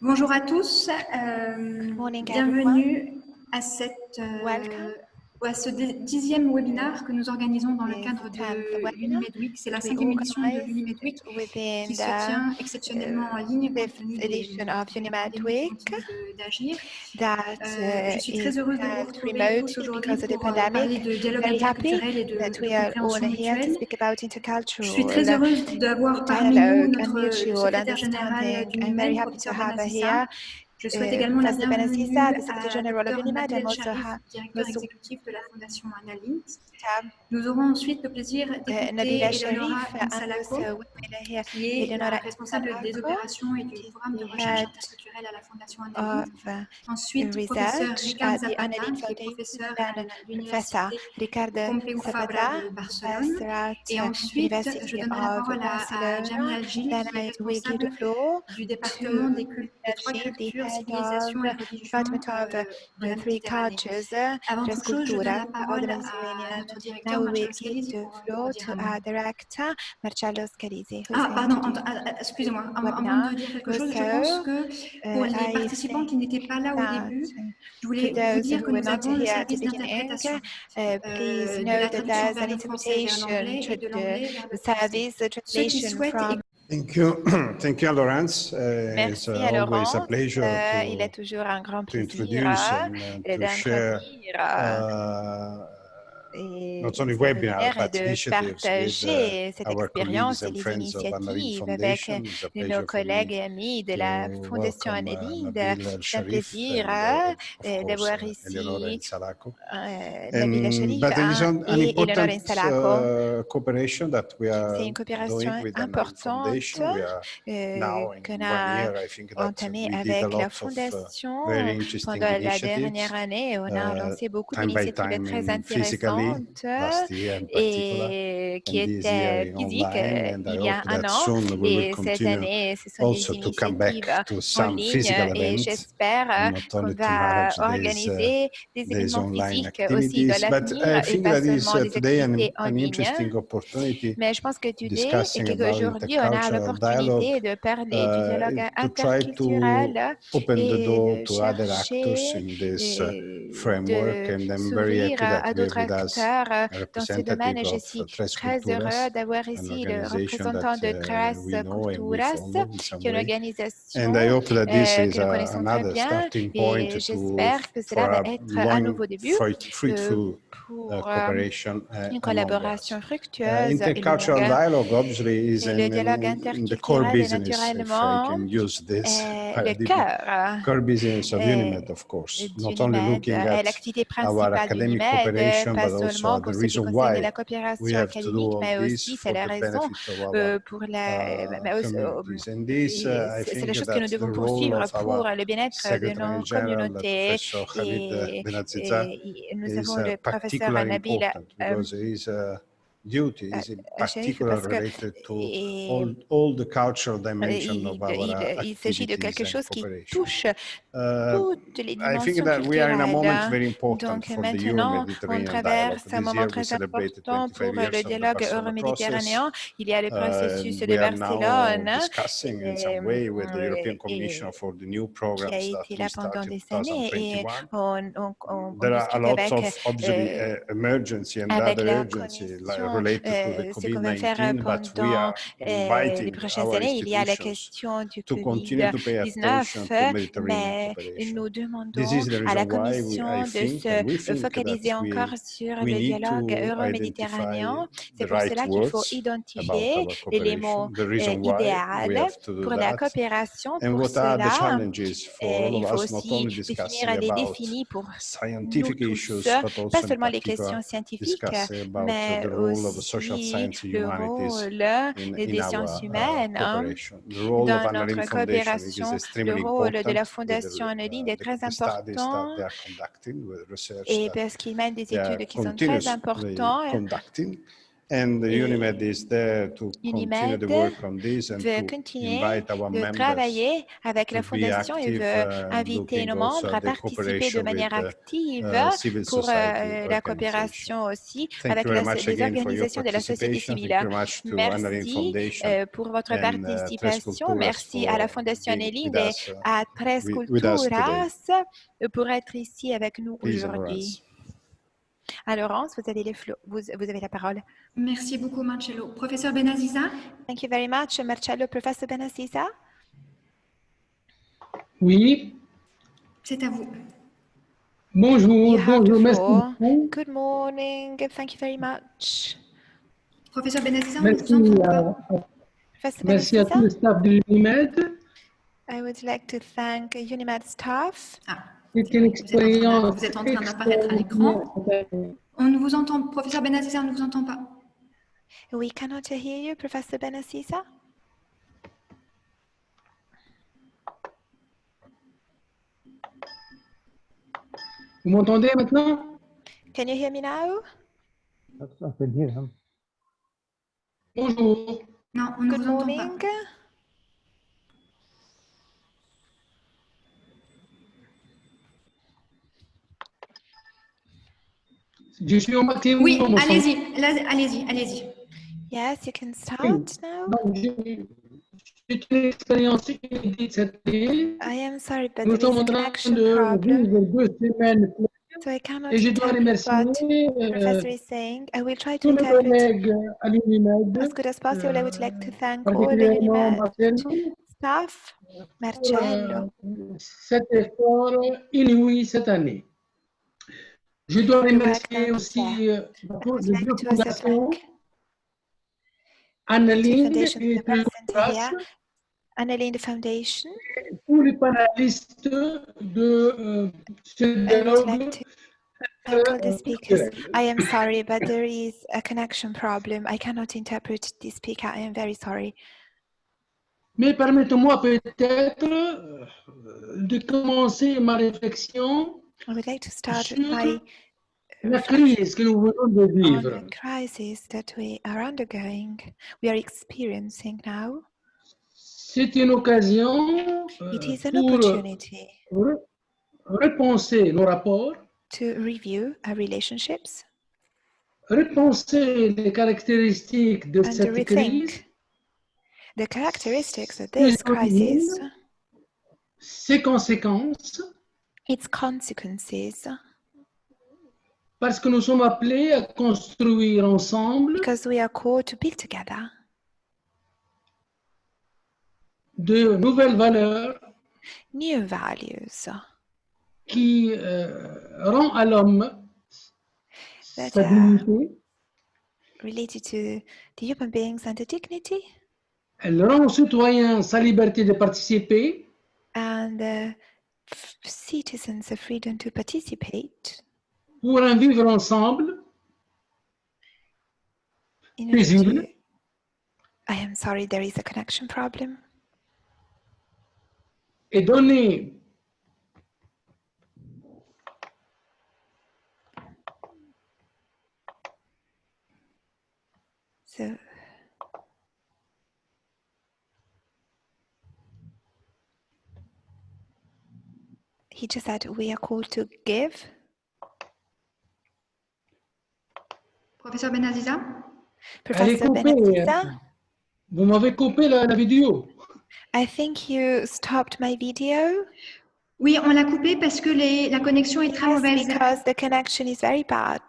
Bonjour à tous, euh, morning, bienvenue à, cette, euh, À ce dixième webinaire que nous organisons dans le cadre de l'Unimed Week. C'est la cinquième édition de organize l'Unimed Week within qui se tient exceptionnellement en ligne compte tenu d'agir. that Euh, je uh, suis is très heureuse de vous retrouver aujourd'hui pour euh, parler de dialogue interculturel et de, de we are all compréhension here to mutuelle. speak about Je suis très heureuse d'avoir parmi nous notre mutual secrétaire général du I'm Je souhaite Uh, également la bienvenue à Dr Nabil Sharif, directeur exécutif de la Fondation Analinks. have Nous aurons ensuite le plaisir uh, d'écouter Eleonora me here qui est la responsable des opérations et du programme de recherche interculturelle à la Fondation uh, Ensuite, professeur research Ricard at the Zapata, qui est professeur à l'Université Ricardo Pompeu Fabra de Barcelone. Et ensuite, je donnerai la parole à. Algili, Then qui est responsable du département des, trois cultures, of euh, uh, de la Méditerranée. cultures, uh, Avant toute chose, je donne la parole à notre Now directeur we Marcello the pour, pour floor dire to un mot. our director, Marcello is Ah, pardon, ah, excusez-moi, avant, de dire quelque chose, je pense que pour les participants qui n'étaient pas là au début, je voulais vous dire que nous avons le service d'interprétation euh, de la traduction vers l'anglais et de l'anglais vers le français. Ceux qui souhaitent Thank you. Thank you, Laurence. Uh, it's Merci uh, à always a Laurence. pleasure Euh, il est to, toujours un grand to plaisir introduce euh, and uh, et to share d'introduire euh, uh, et webinar, de partager cette our expérience et les initiatives avec a nos collègues me et amis de la Fondation Annelide. C'est un plaisir euh, euh, d'avoir ici Salako. euh, Nabila Sharif hein, et we are C'est une coopération importante euh, qu'on a entamée avec la uh, Fondation pendant la dernière année. On a uh, lancé beaucoup d'initiatives très intéressantes et qui online, euh, and I il y a un an. Et cette année, ce sont des initiatives en ligne et j'espère euh, qu'on va organiser des événements physiques aussi dans l'avenir et think pas seulement des activités en ligne. Mais je pense que today, et qu'aujourd'hui, on a dialogue l'opportunité de parler du dialogue uh, to interculturel open the et door de to other actors chercher in this uh, euh, framework de s'ouvrir à, d'autres acteurs euh, dans ce domaine et je suis uh, très heureux d'avoir ici le représentant de uh, Tres Culturas, qui est une organisation And I hope that this euh, is que nous uh, connaissons très another bien starting point et j'espère que cela va être un nouveau début euh, uh, pour euh, cooperation uh, une collaboration Uh, fructueuse et is Et le dialogue interculturel, I naturellement, est le cœur business of euh, Unimed, of course, not only looking est at our academic cooperation, but seulement pour ce qui concerne la coopération académique, mais aussi c'est la raison euh, pour la, uh, this, et uh, c'est la chose que nous devons poursuivre pour our le bien-être de nos communautés. Et, nous avons uh, le professeur Nabil euh, uh, duty is in euh, Sharif particular related to all, all the cultural euh, dimension il, of our il- uh, il s'agit de quelque chose qui touche Uh, toutes les I think dimensions that we are in a moment culturelles. very important Donc for the maintenant, on traverse un moment très important 25 pour le of the dialogue euro-méditerranéen. Il y a le Uh, processus and de Barcelone euh, qui a été là pendant des années et 2021. on, a discute avec, euh, uh, avec la Commission euh, ce qu'on va faire COVID-19, but we pendant euh, les prochaines années. Il y a la question du to continue to pay attention COVID-19, to Mediterranean mais nous demandons à la Commission de se focaliser encore sur le dialogue euro-méditerranéen. C'est pour cela qu'il faut identifier the euh, do pour la coopération. Pour cela, challenges for euh, il faut aussi définir des défis pour nous tous, pas seulement les questions scientifiques, mais aussi le rôle des in sciences our uh, humaines hein, cooperation. The role of dans notre coopération. Le rôle de la Fondation the, Anneline uh, est très important they are conducting, with research et parce qu'il mène des they are études qui sont très importantes. And the Unimed is there to continue the Unimed work on this and veut to continuer invite our de members travailler avec la fondation et veut uh, inviter nos membres à participer de manière with, uh, active uh, pour society euh, la coopération aussi Thank avec you very la- much les again for your organisations de la société participation. civile. Merci euh, pour votre uh, participation. Merci à la for Fondation with et us, à Tres. Culturas pour être ici avec nous aujourd'hui. À Laurence, vous avez, les vous, vous avez la parole. Merci beaucoup, Marcello. Professeur Benaziza, Thank you very much, Marcello. Professor Benasisa. Oui, c'est à vous. bonjour, bonjour, merci beaucoup. Good morning. Thank you very much. Professeur Benaziza, Merci, vous à. Professor merci à tout Benasisa, le staff de l'UNIMED. I would like to thank Unimed staff. Ah, C'est une Vous êtes en train de- expérience vous êtes en train d'apparaître à l'écran. on ne vous entend, professeur Benaziza, on ne vous entend pas. We cannot hear you, Professor Benasisa. Vous m'entendez maintenant? Can you hear me now? Bonjour. Non, on ne Good vous entend morning. pas. Je suis. Oui, allez-y, allez-y, allez-y. Yes, you can start now. C'est une expérience inédite cette année. I am sorry, but Nous there is sommes a en train connection de problem, vivre deux semaines so I cannot et je dois remercier the euh, professor is saying. I will try to tous les interpret collègues à l'UNIMED, as good as possible. I would like to thank all the particulièrement Unimed Marcel, staff, Marcello. euh, cet effort inouï cette année. Je dois remercier aussi euh, I les deux fondations, foundations et. Annalene Foundation. tous les panélistes de euh, ce I dialogue like to thank all the euh, speakers. I am sorry, but there is a connection problem. I cannot interpret the speaker. I am very sorry. Mais permettez-moi peut-être euh, de commencer ma réflexion I would like to start sur my la crise que nous venons de vivre. the crisis that we are undergoing, we are experiencing now. C'est une occasion euh, It is an pour opportunity re- repenser nos rapports, to review our relationships repenser les caractéristiques de and to cette crise, the characteristics of this crisis, ses conséquences, its consequences, parce que nous sommes appelés à construire ensemble because we are called to build together. de nouvelles valeurs new values. qui euh, rend à l'homme sa are- dignité, related to the human beings and the dignity. Elle rend au citoyen sa liberté de participer, and f- citizens the freedom to participate pour un vivre ensemble in Paisible. I am sorry, there is a connection problem. et donner So he just said we are called to give. Professeur Benaziza, Professor hein. Vous m'avez coupé la, la vidéo. I think you stopped my video. oui, on l'a coupé parce que les- la connexion est très Yes, mauvaise. because the connection is very bad.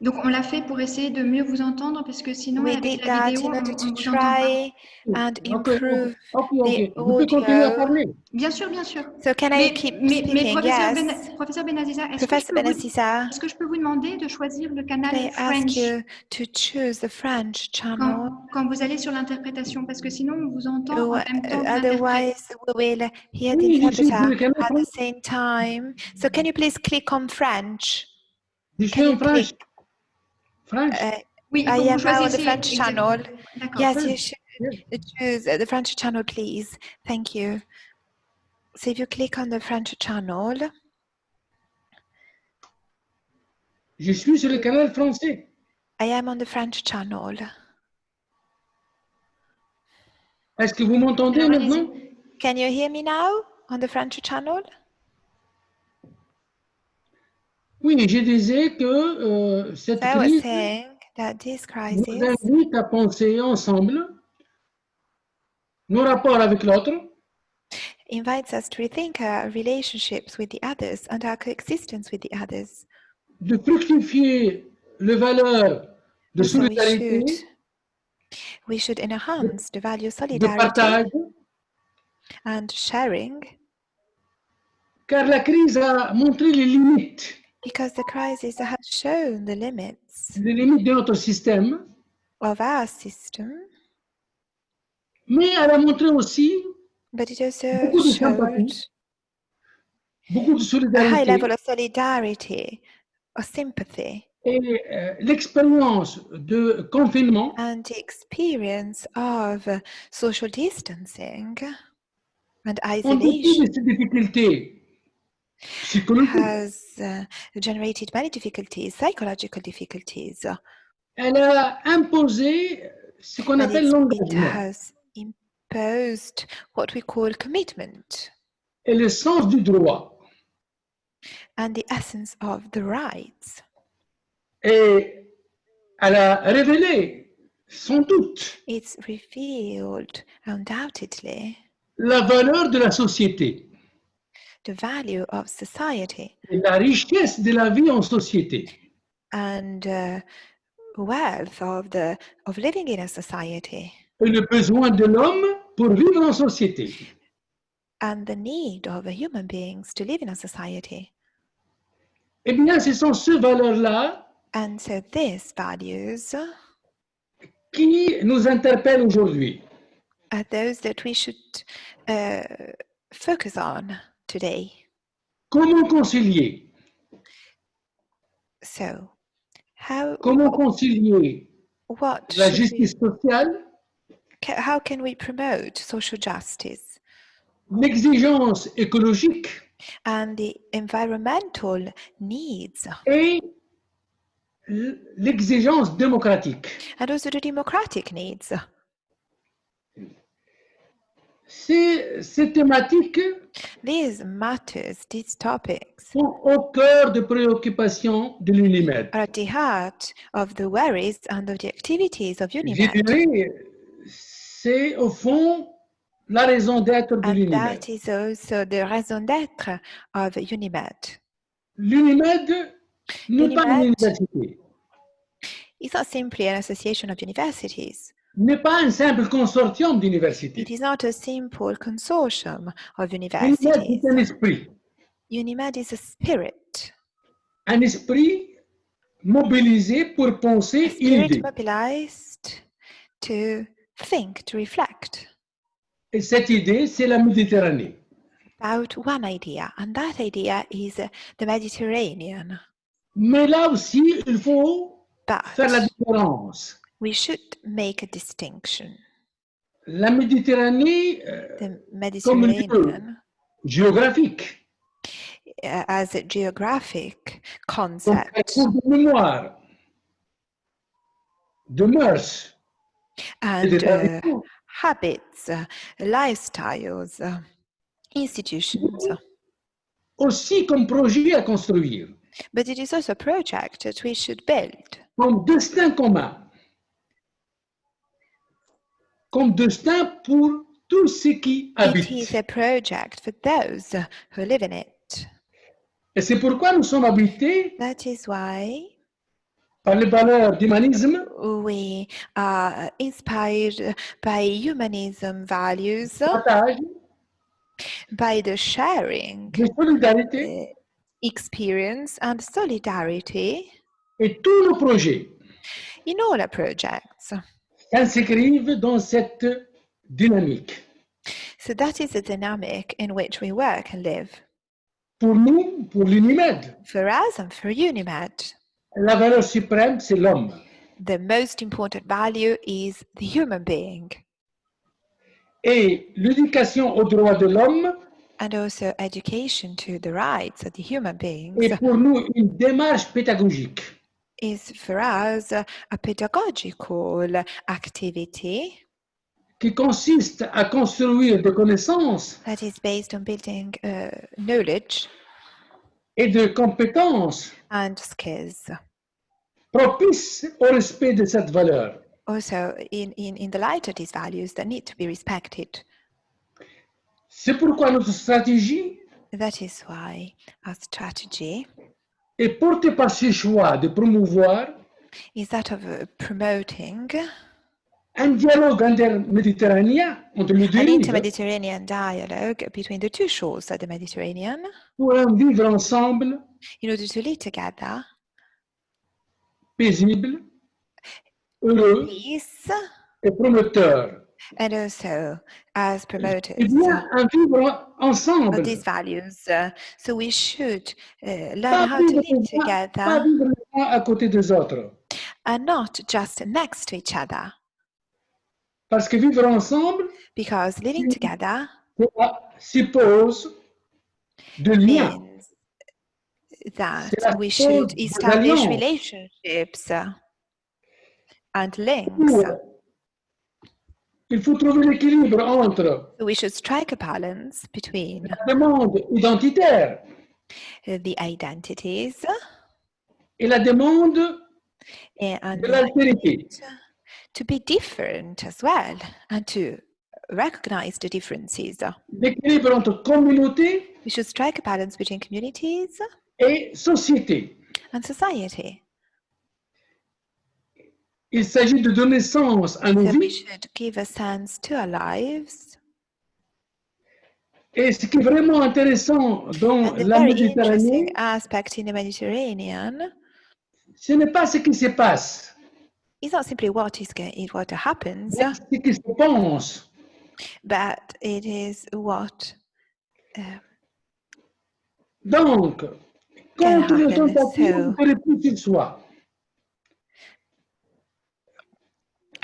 Donc, on l'a fait pour essayer de mieux vous entendre parce que sinon, We avec la vidéo, on, on to vous entend pas. try and improve. ok, ok. the peux continuer à audio. parler. Bien sûr, bien sûr. So can I Mais, keep mais- mais speaking? professeur, Yes. Ben- professeur Benaziza, est-ce que, je Professor peux vous- Benasisa, est-ce que je peux vous demander de choisir le canal I ask French? you to choose the French channel? quand, quand vous allez sur l'interprétation parce que sinon, on vous entend en Ou- même temps. Otherwise, we will hear the interpreter at the same time. So can you please click on French? Je suis en French. click? French. Uh, Oui, il I faut que vous am now on the French channel. Yes, French, you should choose uh, the French channel, please. Thank you. So if you click on the French channel, Je suis sur le canal français. I am on the French channel. Est-ce que vous m'entendez maintenant? Can you hear me now? On the French channel? Oui, je disais que euh, cette So crise nous invite à penser ensemble nos rapports avec l'autre, invites us to rethink our relationships with the others and our coexistence with the others. de fructifier les valeurs de So we solidarité, should, we should enhance the value of de solidarity partage, and sharing. Car la crise a montré les limites, because the crisis has shown the limits les limites de notre système, of our system, mais elle a montré aussi but it also Beaucoup de showed sympathie, beaucoup de a high level of solidarity or sympathy. Et euh, l'expérience de confinement and the experience of social distancing and isolation. de ces difficultés has uh, generated many difficulties, psychological difficulties, elle a imposé ce qu'on appelle it's- it l'engagement. has imposed what we call commitment. Et le sens du droit. and the essence of the rights. Et elle a révélé, sans doute, It's revealed undoubtedly la valeur de la société the value of society et la richesse de la vie en société. and uh, wealth of the of living in a society Et le besoin de l'homme pour vivre en société. and the need of human beings to live in a society. Eh bien, ce sont ces valeurs-là And so these values qui nous interpellent aujourd'hui. are those that we should uh, focus on today. Comment concilier? So, how Comment concilier what la should we, justice sociale, how can we promote social justice? l'exigence écologique and the environmental needs et l'exigence démocratique and also the democratic needs? Ces, ces thématiques These matters, these topics, sont au cœur de préoccupations de l'UNIMED. are at the heart of the worries and of the activities of Je UNIMED. dirais, c'est au fond la raison d'être de And l'UNIMED. that is also the raison d'être of UNIMED. L'UNIMED n'est pas une L'UNIMED université, It's not simply an association of universities. N'est pas un simple consortium d'universités. It is not a simple consortium of universities. est un esprit, UNIMED is a spirit, un esprit mobilisé pour a penser spirit idée. mobilized to think, to reflect Et cette idée, c'est la Méditerranée. about one idea, and that idea is the Mediterranean. Mais là aussi, il faut faire la But différence. We should make a distinction. La Méditerranée euh, The Mediterranean. géographique, uh, as a geographic concept. de mémoire, de mœurs and uh, habits, uh, lifestyles, uh, institutions. aussi comme projet à construire, But it is also a project that we should build. Comme destin commun, comme destin pour tous ceux qui It is habitent. a project for those who live in it. Et c'est pourquoi nous sommes habités That is why par les valeurs d'humanisme, we are inspired by humanism values, partage, by the sharing de solidarité experience and solidarity et tous nos projets in all our projects. S'inscrivent dans cette dynamique. So that is the dynamic in which we work and live. Pour nous, pour l'UNIMED, For us and for UNIMED, la valeur suprême, c'est l'homme. the most important value is the human being. Et l'éducation aux droits de l'homme and also education to the rights of the human beings est pour nous une démarche pédagogique is for us a pedagogical activity qui consiste à construire des connaissances that is based on building uh, knowledge et de compétences and skills. propices au respect de cette valeur. Also, in, in, in the light of these values that need to be respected. C'est pourquoi notre stratégie That is why our strategy est portée par ce choix de promouvoir is that of uh, promoting un dialogue interméditerranéen entre les deux an inter-Mediterranean dialogue between the two shores of the Mediterranean? Pour vivre ensemble in order to live together, paisible, heureux peace, et prometteur. And also as promoters Eh bien, un vivre ensemble. of these values. Uh, so we should uh, learn Pas how to vivre, live les uns- pas together vivre les uns à côté des autres. and not just next to each other, Parce que vivre ensemble because living Mm. together cela suppose de liens. means that C'est la we cause should des establish alliances. relationships uh, and links. Il faut trouver l'équilibre entre we should strike a balance between la demande identitaire the identities et la demande and de l'altérité. to be different as well and to recognize the differences. L'équilibre entre communauté We should strike a balance between communities et société. and society. Il s'agit de donner sens à nos So we vies should give a sense to our lives. et ce qui est vraiment intéressant dans And the la very Méditerranée, interesting aspect in the Mediterranean ce n'est pas ce qui se passe, is not simply what is go- what happens, mais ce qui se pense. but it is what uh, Donc, contre le happen, tentative so- repli sur soi,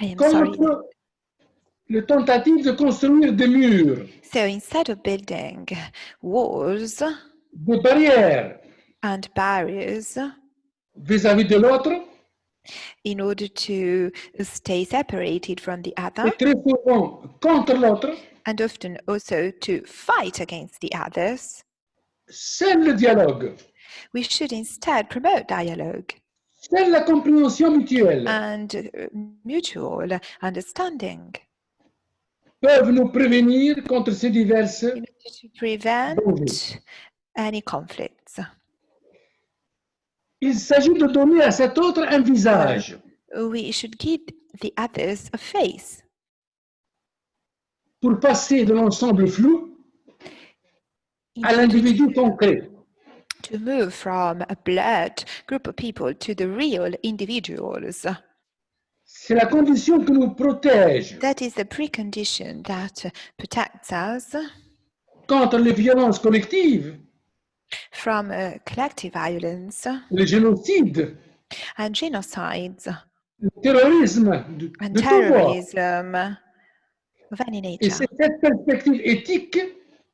I am sorry. contre le tentative de construire des murs, So instead of building walls des barrières. and barriers vis-à-vis de l'autre, in order to stay separated from the other et très souvent contre l'autre, and often also to fight against the others, c'est le dialogue, we should instead promote dialogue c'est la compréhension mutuelle, and uh, mutual understanding peuvent nous prévenir contre ces diverses in order to prevent dangers. any conflicts. Il s'agit de donner à cet autre un visage We should give the others a face pour passer de l'ensemble flou à l'individu concret. To move from a blurred group of people to the real individuals. C'est la condition qui nous protège That is the precondition that protects us contre les violences collectives, from uh, collective violence le génocide, and genocides le terrorisme de, and de terrorism of any Et nature. c'est cette perspective éthique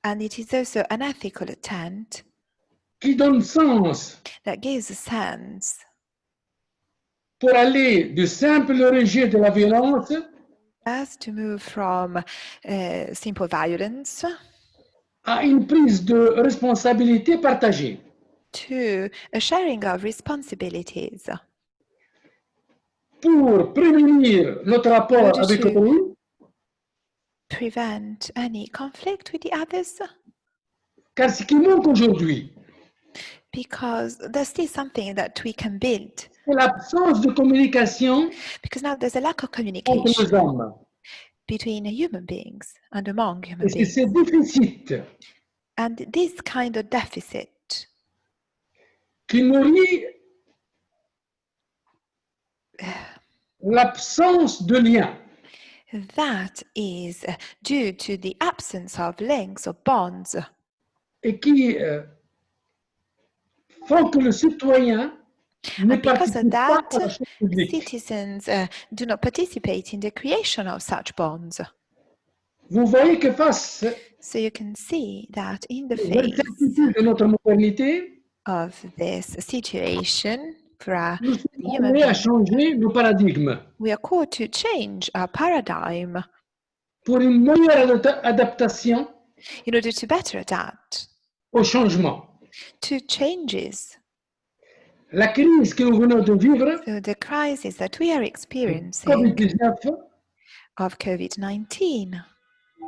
And it is also an ethical attempt qui donne sens. That gives a sense. Pour aller du simple rejet de la violence as to move from uh, simple violence à une prise de responsabilité partagée. to a sharing of responsibilities. Pour prévenir notre rapport avec autrui, prevent any conflict with the others. Car ce qui manque aujourd'hui, because there's still something that we can build c'est l'absence de communication because now there's a lack of entre les communication hommes. between human beings and among human Et c'est beings and this kind of deficit qui nourrit l'absence de lien. that is due to the absence of links or bonds et qui euh, font que le citoyen ne And because of that, citizens uh, do not participate in the creation of such bonds. Vous voyez que face So you can see that in the face de notre modernité, of this situation for our human à changer nos paradigmes we are called to change our paradigm pour une meilleure adapta- adaptation in order to better adapt au changement. To changes. La crise que nous venons de vivre, So the crisis that we are experiencing COVID-19, of COVID-19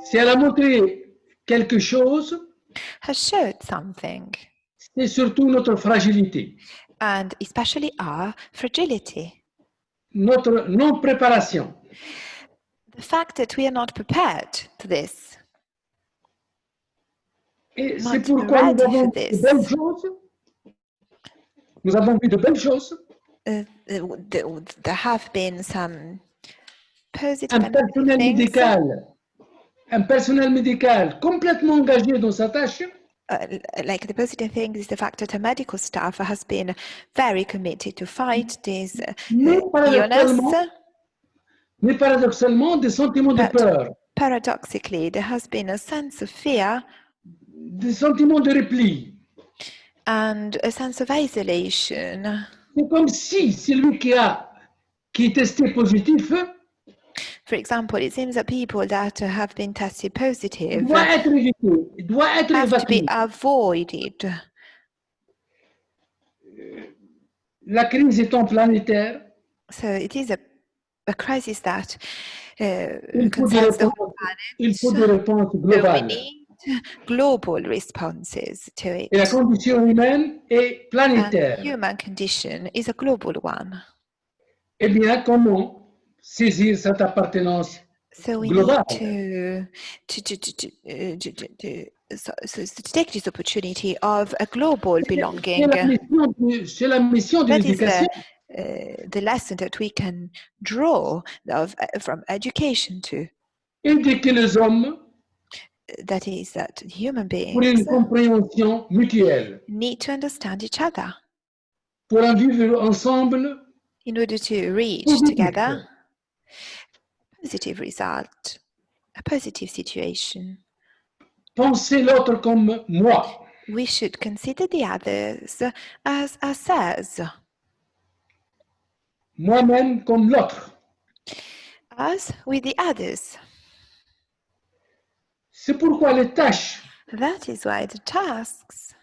si elle a montré quelque chose, has showed something, c'est surtout notre fragilité, and especially our fragility. notre non-préparation. The fact that we are not prepared to this. C'est pourquoi nous avons de belles choses. Nous avons vu de belles choses. Uh, uh, there have been some positive Un personnel things. médical, un personnel médical complètement engagé dans sa tâche, uh, like the positive thing is the fact that a medical staff has been very committed to fight this uh, mais illness. paradoxalement, mais paradoxalement des sentiments de peur, Paradoxically, there has been a sense of fear des sentiments de repli. and a sense of isolation. C'est comme si celui qui a qui est testé positif For example, it seems that people that have been tested positive doit être évité, doit être have to évacué. be avoided. La crise étant planétaire, So it is a, a crisis that uh, il faut des concerns the whole planet. il faut des réponses globales. Global responses to it. Et la condition humaine est And human condition is a global one. Eh bien, comment saisir cette appartenance So we Global. need to to to to, uh, to, to, to, so, so, so to take this opportunity of a global belonging. la mission de- c'est la mission de That is l'éducation. the, uh, the lesson that we can draw of, uh, from education to. Éduquer les hommes That is that human beings need to understand each other pour en vivre ensemble in order to reach Positive. together a positive result, a positive situation. l'autre comme moi. We should consider the others as ourselves, moi-même comme l'autre. us with the others. C'est pourquoi les tâches That is why the tasks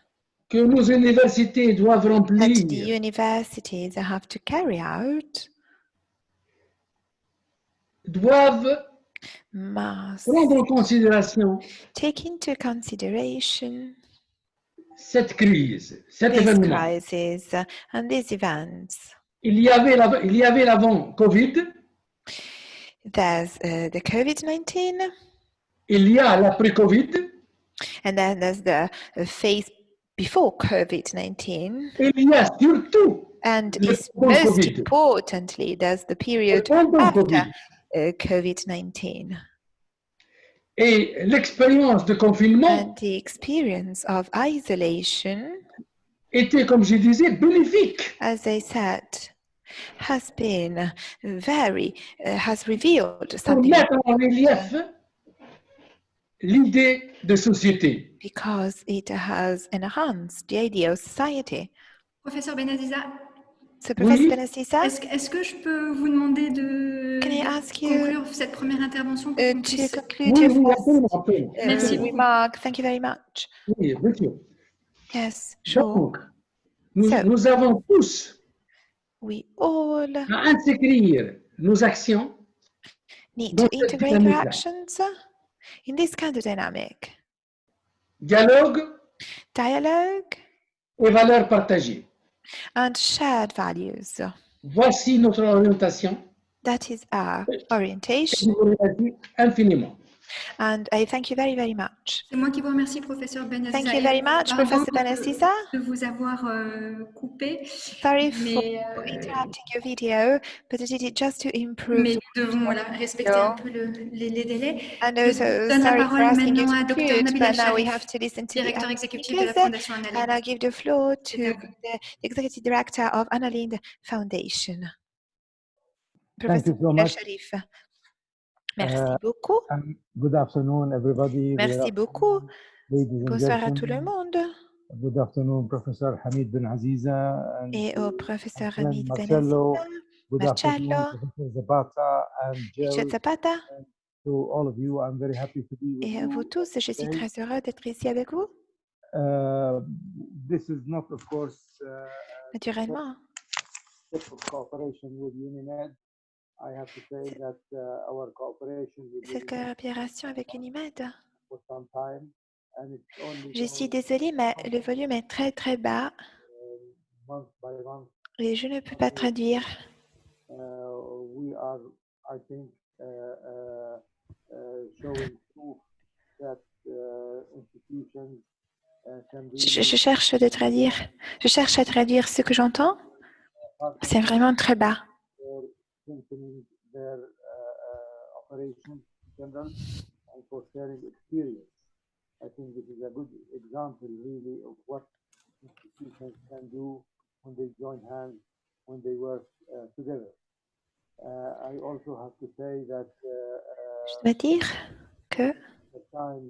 que nos universités doivent that the remplir universities have to carry out doivent must prendre en considération take into consideration cette crise, cet this événement. crisis and these events. Il y avait l'avant- il y avait l'avant Covid, There's uh, the COVID 19, il y a l'après-Covid, and then there's the uh, phase before COVID 19, et il y a surtout and pendant most COVID. importantly, there's the period after Covid. uh, COVID 19 Et l'expérience de confinement and the experience of isolation. était, comme je disais, bénéfique. as I said, has been very, uh, has revealed pour something mettre en relief l'idée de société. because it has enhanced the idea of society. Professeur Benaziza, So, Professor Oui. Est-ce est-ce que je peux vous demander de Can I de ask you, conclure cette première intervention pour uh, to puisse- conclude Oui, oui, absolument. uh, Merci beaucoup. remark, thank you very much. Oui, bien sûr. Yes, sure. Donc, nous, So- nous avons tous We all à inscrire nos actions need to integrate our actions in this kind of dynamic. dialogue Dialogue et valeurs partagées. and shared values. Voici notre orientation. That is our orientation. infiniment. And I thank you very, very much. C'est moi qui vous remercie, professeur Benaziza. Thank you very much, Professor de- Benasisa. de vous avoir euh, coupé. Sorry for Mais, euh, interrupting your video, but I did it just to improve. mais nous devons voilà, respecter un peu le- les, les délais. And also, donne la sorry for asking you to Dr. conclude, Nabila but now we have to listen to the Directeur other exécutif de la speakers, Fondation And Annalise. I give the floor to C'est à vous. the Executive Director of Annalinde Foundation. Thank you Professor so much. Sharif. Merci beaucoup. And good afternoon, everybody. Merci beaucoup. and Bonsoir à tout le monde Good afternoon, Professor Hamid Ben Aziza. and et au professeur Hamid Ben. Aziza, Good Marcello, Professor Zapata and Jill. Zapata To all of you, I'm very happy to be with et à vous tous. Je suis très heureux d'être ici avec vous. Uh, this is not, of course, uh, Naturellement, with UNIMED. Cette UNIMED coopération avec Unimed, je suis désolée, mais le volume est très très bas et je ne peux pas traduire. uh, uh, uh, uh, uh, uh, Je, cherche de traduire. Je cherche à traduire ce que j'entends. C'est vraiment très bas. Strengthening their uh, uh, operations in general and for sharing experience. I think this is a good example, really, of what institutions can do when they join hands, when they work uh, together. Uh, I also have to say that uh, Je uh, dois dire que the time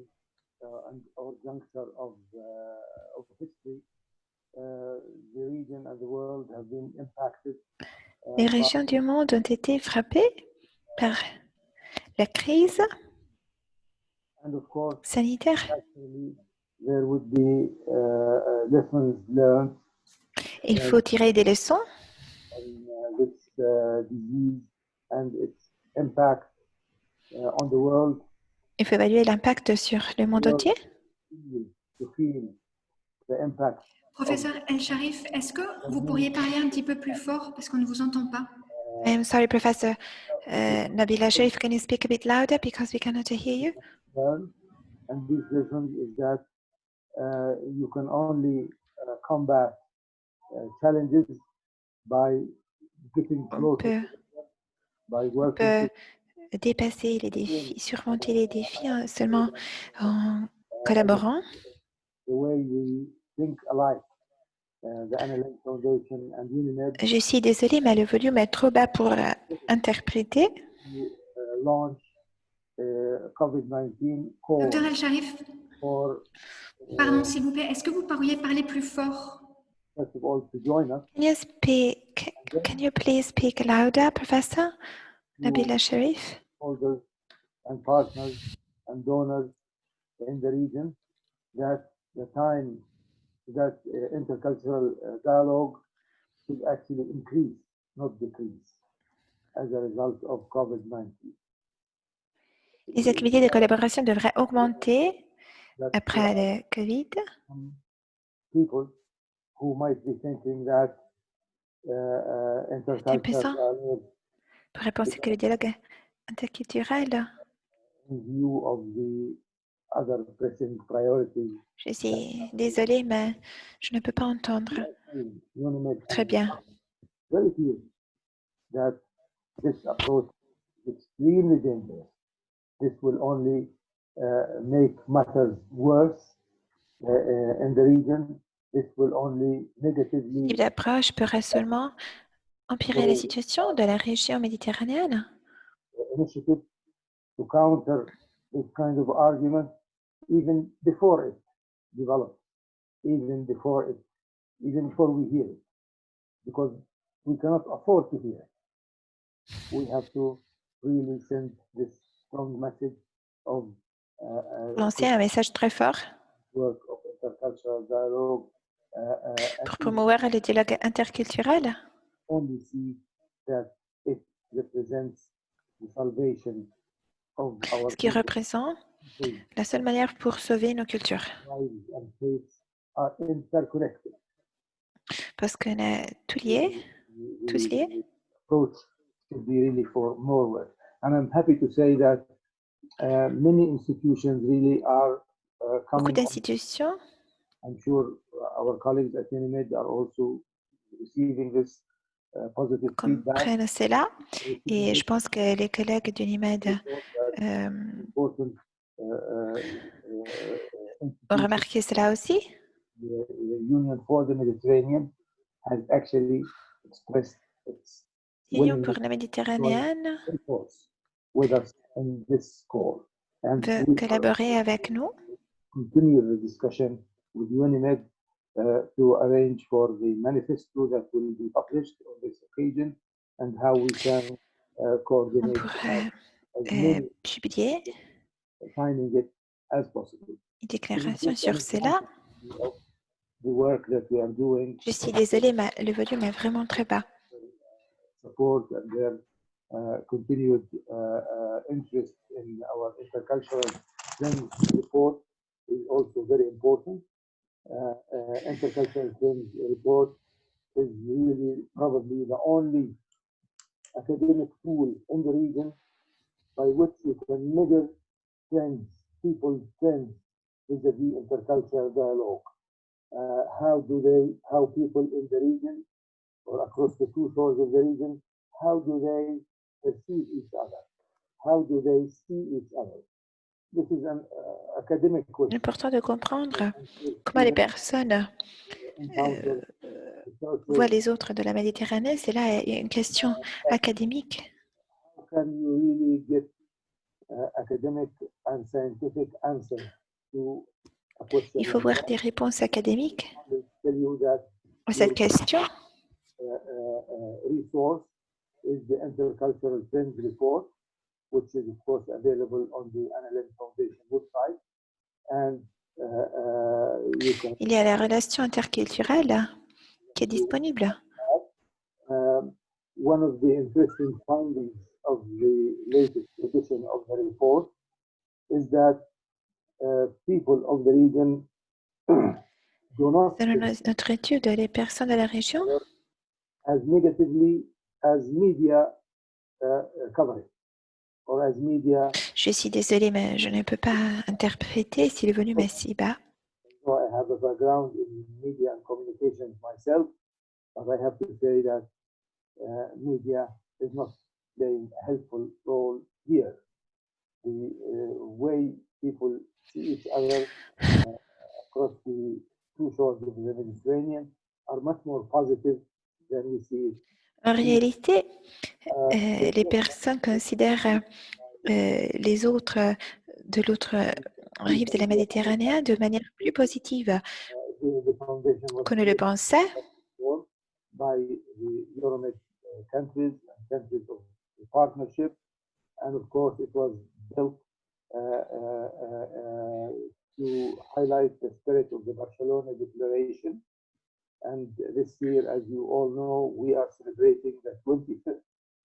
uh, and or juncture of uh, of history, uh, the region and the world have been impacted. Les régions du monde ont été frappées par la crise sanitaire. uh, uh, Il faut tirer des leçons on uh. Il faut évaluer l'impact sur le monde entier. Professeur El Sharif, est-ce que vous pourriez parler un petit peu plus fort parce qu'on ne vous entend pas? I am sorry, Professor uh, Nabila Sharif. Can you speak a bit louder because we cannot hear you? learn. And this lesson is that uh, you can only uh, combat uh, challenges by getting On closer, peut, by on working peut to- dépasser les défis, surmonter les défis hein, seulement en collaborant. the way we Uh, Je suis désolée, mais le volume est trop bas pour euh, interpréter. uh, launch uh, COVID-19 call Docteur El Sharif, for, pardon s'il vous plaît, est-ce que vous pourriez parler plus fort? First of all, to join us. Can you speak? Can you please speak louder, Professor Nabila Sharif? and partners and donors in the region that the time that uh, intercultural uh, dialogue should actually increase, not decrease, as a result of COVID-19. Les activités de collaboration devraient augmenter après le Covid. some people who might be thinking that uh, uh, intercultural pourrait penser que le dialogue interculturel, in view of the. Je suis désolée, mais je ne peux pas entendre très bien. very clear that this approach is extremely dangerous. This will only uh, make matters worse uh, uh, in the region. This will only Ce negatively type d'approche pourrait seulement empirer la situation de la région méditerranéenne. Even before it develops, even before it, even before we hear it, because we cannot afford to hear it. We have to really send this strong message of uh, uh, Lancer un message très fort work of intercultural dialogue uh, uh, pour promouvoir le dialogue interculturel. only see that it represents the salvation of our ce qui représente la seule manière pour sauver nos cultures. Parce qu'on est tout The- tous liés. uh, uh, Beaucoup d'institutions. I'm sure our colleagues at UNIMED are also receiving this uh, feedback. comprennent cela. Et je pense que les collègues d'UNIMED euh, important uh, uh, uh, ont institutions remarqué cela aussi. the, the Union for the Mediterranean has actually expressed its L'Union pour la Méditerranéenne to enforce with us in this call. And veut collaborer avec nous. continue the discussion with UNIMED uh, to arrange for the manifesto that will be published on this occasion and how we can uh, On coordinate pourrait euh, many publier une déclaration sur cela. Je suis désolée, mais le volume est vraiment très bas. support and their uh, continued uh, uh, interest in our intercultural things report is also very important. Uh, uh, intercultural things report is really probably the only academic tool in the region by which you can measure people's trends vis-a-vis intercultural dialogue. Uh, how do they, how people in the region or across the two shores of the region, how do they perceive each other? How do they see each other? This is an uh, academic C'est question. important de comprendre comment les personnes euh, voient les autres de la Méditerranée. C'est là une question académique. How can you really get Il faut voir des réponses académiques à cette question. resource is the Intercultural Trends Report, which is of course available on the NLM Foundation website. And you can Il y a la relation interculturelle qui est disponible. um, one of the interesting findings of the latest edition of the report is that uh, people of the region do not Selon notre étude, les personnes de la région as negatively as media uh, cover it or as media Je suis désolée, mais je ne peux pas interpréter si le volume est si bas. So I have a background in media and communications myself, but I have to say that uh, media is not playing a helpful role here. The uh, way people see each other uh, across the two shores of the Mediterranean are much more positive than we see it. En réalité, Uh, euh, les personnes considèrent euh, les autres de l'autre rive de la Méditerranée de manière plus positive qu'on ne le pensait. Formed by the Euromed countries and countries of the partnership. And of course, it was built uh, uh, uh, to highlight the spirit of the Barcelona Declaration. And this year, as you all know, we are celebrating the 25th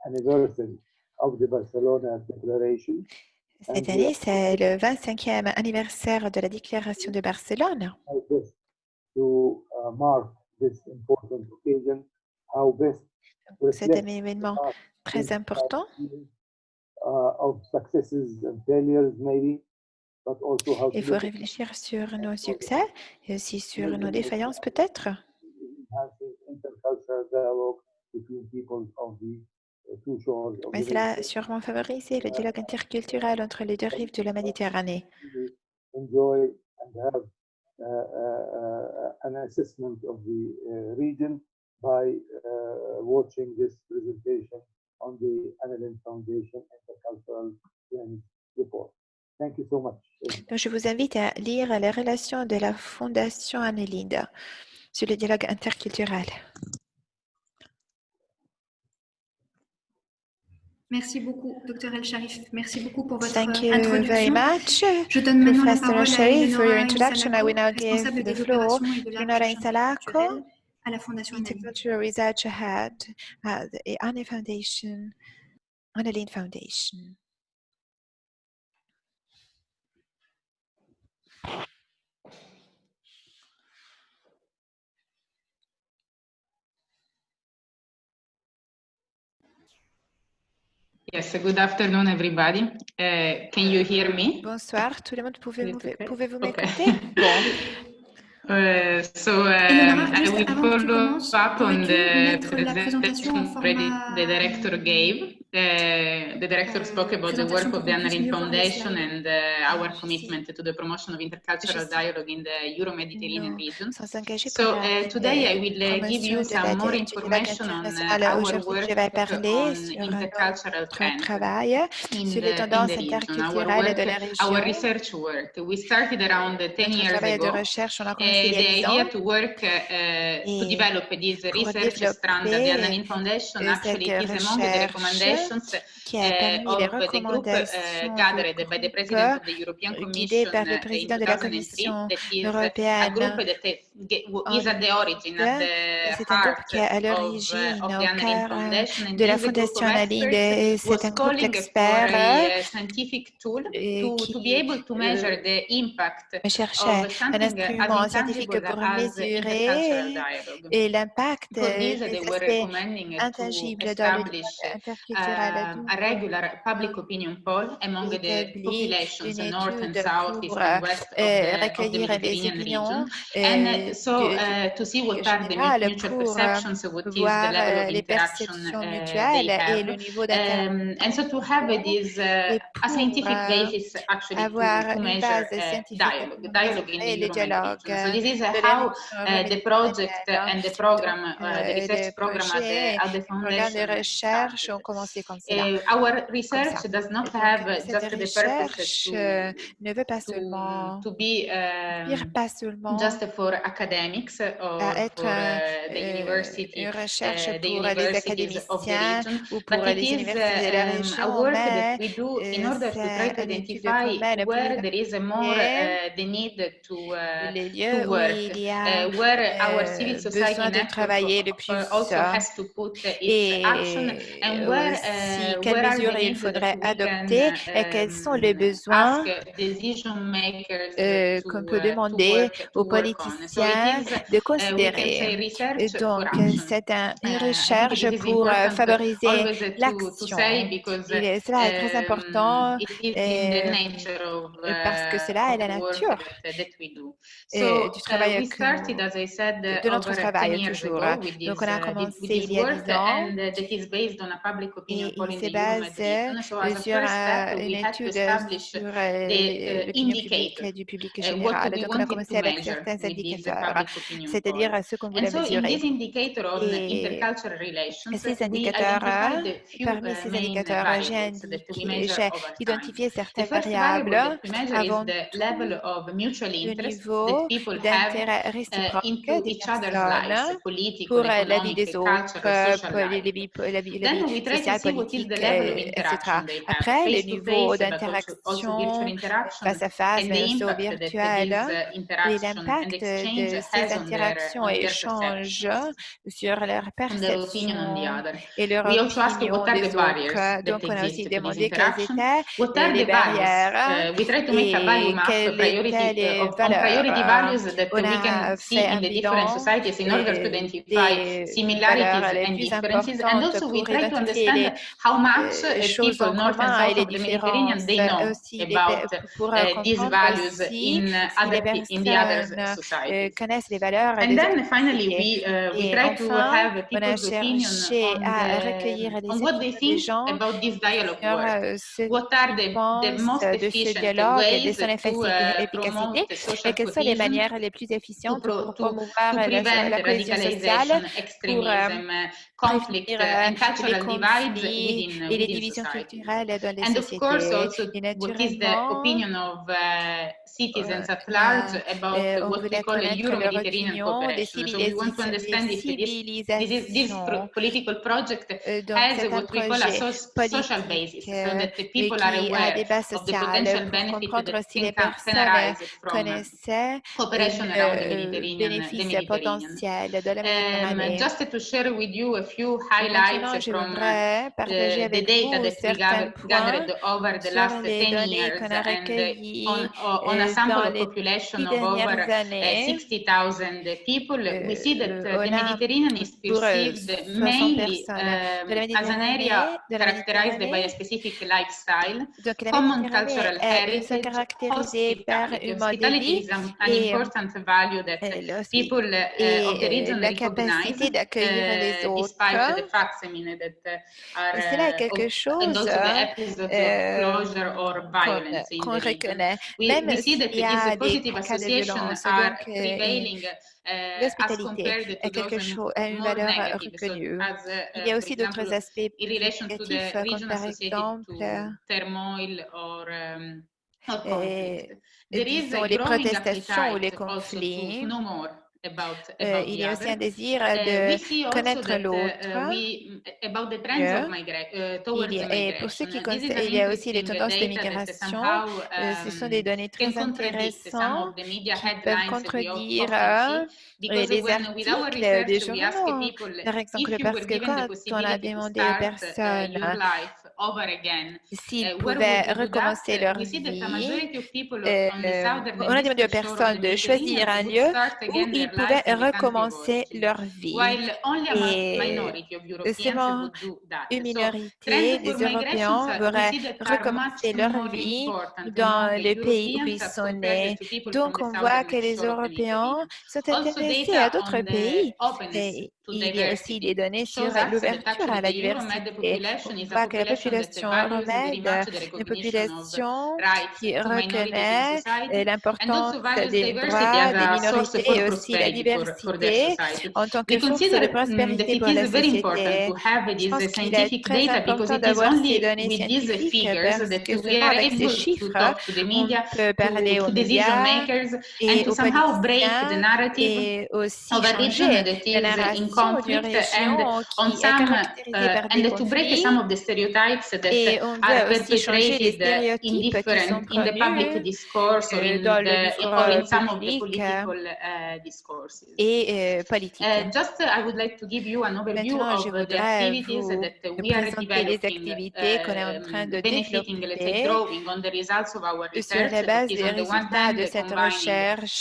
anniversary of the Barcelona Declaration. Cette année, c'est le 25e anniversaire de la déclaration de Barcelone. how best to mark this important occasion, how best C'est un événement très important. uh, to Il faut réfléchir sur nos succès et aussi sur nos défaillances peut-être. uh, Mais cela a sûrement favorisé le dialogue interculturel entre les deux rives de la Méditerranée. And by uh, watching this presentation on the Foundation Intercultural Trends Report. Thank you so much. Donc, je vous invite à lire les relations de la Fondation Annelinde sur le dialogue interculturel. Merci beaucoup, Dr El Sharif. Merci beaucoup pour votre Thank you introduction. very much. Je donne maintenant la Professor parole à Sharif, for your Eleonora introduction. I will now give responsable the des floor opérations et de la Eleonora recherche Insalako, interculturelle à la Fondation Annelinde. Intercultural Research Head at the Anne Foundation, Annelien Foundation. Yes, good afternoon, everybody. Uh, can you hear me? Bonsoir, tout le monde, pouvez-vous okay. pouvez-vous Okay. m'écouter? Bon, Uh, so um, we follow up on the presentation the director gave. Uh, the director spoke about the work of the Anna-Lindh Foundation and uh, our commitment to the promotion of intercultural dialogue in the Euro-Mediterranean region. So uh, today I will give you some more information on our work on intercultural travail sur les tendances interculturelles de la région. Our research work. We started around 10 years ago. A the idea to work to develop this research strand the Anna-Lindh Foundation actually is among the recommendations qui a permis les recommandations gathered by the President of the European Commission par le président de la Commission européenne the the c'est un groupe qui est à l'origine, au cœur de la Fondation Anna-Lindh. et C'est un groupe d'experts qui cherchait un instrument scientifique pour mesurer l'impact des aspects intangibles dans le um, a regular public opinion poll among the populations north and south, east and west of the, of the Mediterranean region. And so uh, to see what are the mutual perceptions, what is the level of interaction uh, they have. Um, and so to have this uh, a scientific basis actually to, to measure uh, dialogue, dialogue in the region. So this is how uh, the project and the program, uh, the research program at the, at the foundation our research does not have just the purpose to, ne veut pas seulement to be um, pas seulement just for academics or être for uh, the university, une recherche uh, the pour les académiciens ou pour les it is universités de la um, a work mais that we do in order to try to identify where there is a more uh, the need to, uh, les lieux to où work, il y a uh, where our euh, civil society besoin de travailler plus also has to put its action and where, aussi uh, quelles mesures il faudrait adopter et quels sont les um, besoins euh, qu'on peut demander aux politiciens de uh, say considérer. donc, c'est un- une Uh, recherche pour euh, favoriser uh, l'action. Cela est très um, important euh, of, parce que cela est la nature that, that we do. euh, So, du travail de notre over 10 travail toujours. Donc, on a commencé il y a work 10 ans et il se base sur euh, une étude sur euh, l'opinion publique indicator, du public uh, what général. Donc, on a commencé avec certains indicateurs, opinion c'est-à-dire poll. ce qu'on voulait mesurer. Et ces indicateurs, parmi ces indicateurs, j'ai identifié certaines variables avant le niveau d'intérêt réciproque des personnes pour euh, la vie des autres, pour la vie, la vie sociale, politique, euh, etc. Après, le face to niveau face, but also- also d'interaction face à face, mais aussi au virtuel, uh, et l'impact de ces interactions on et échanges sur leur perception et leur opinion what are the des autres. Donc, on a aussi demandé quelles interaction. étaient les barrières Uh, we try to make a value et quelles priority étaient les uh, valeurs. priority values that On we a can see fait in un the different bilan societies in order to identify des valeurs similarities les and plus differences. And importantes also we pour try to identifier understand les how much euh, people north and south of the Mediterranean they know aussi les, about uh, these values in other in the other euh, societies. And then finally, we, uh, we Et try to have people's opinion on, à the, on what they think about this dialogue sur work. euh, What are the, the most de ce efficient ways to promote et social quelles sont les cohesion, manières les plus efficientes pour promouvoir la, la cohésion sociale, pour euh, uh, conflict euh, les conflits within, uh, et les within divisions society. culturelles dans les And of course, sociétés. also, Et what is the opinion of uh, citizens at large about euh, on what we call a connaître leur Euro-Mediterranean cooperation. So we want to understand if this, this, is, this political project has what we call a so- social basis, so that the people are a aware of the potential benefit that can, arise from cooperation around the Mediterranean, the Mediterranean. Um, just to share with you a few highlights from uh, partager the, the avec data vous that we certains gathered, points gathered over the sur last les 10 données years qu'on a and uh, recueillies on, on a euh, sample dans of les population dix of over dernières uh, années. 60,000 people, we see that Euh, uh, the on a Mediterranean is pour euh, perceived 60 mainly personnes de la um, as an Méditerranée, area de la characterized by a Méditerranée. specific lifestyle, Donc, la common Méditerranée cultural est, sont heritage, caractérisées par hospitality. un mode de Hospitality vie is an, an et, important value that euh, l'hospi- people uh, et of the euh, region la recognize, capacité d'accueillir les uh, autres despite the facsimile that uh, are, Et cela est quelque chose qu'on reconnaît. Même s'il y a des cas de violence, donc l'hospitalité est quelque chose, a une valeur reconnue. Il y a aussi d'autres aspects négatifs, comme par exemple disons, les protestations ou les conflits. Euh, il y a aussi un désir de connaître l'autre. et pour ceux qui concernent, il y a aussi les tendances de migration. Euh, ce sont des données très intéressantes qui peuvent contredire les articles des journaux. Par exemple, parce que quand on a demandé aux personnes s'ils pouvaient recommencer leur vie, euh, on a demandé aux personnes de choisir un lieu où ils pouvaient recommencer leur vie. Et seulement une minorité des Européens auraient recommencé leur vie dans le pays où ils sont nés. Donc, on voit que les Européens sont intéressés à d'autres pays. Et il y a aussi des données sur l'ouverture à la diversité. On voit que la population romaine est une population qui reconnaît l'importance des droits des minorités et aussi la diversité en tant que source de prospérité pour la société. Je pense qu'il est très important d'avoir ces données scientifiques parce que seulement avec ces chiffres, on peut parler aux médias et aux politiciens et aussi changer la narration conflict and on some uh, and to break some of the stereotypes that are perpetrated in different in the public discourse or in, the, or in some of the political uh, discourses. Et uh, just I would like to give you an overview of the activities that we are developing, uh, benefiting, let's say, drawing on the results of our research that is on the one hand combining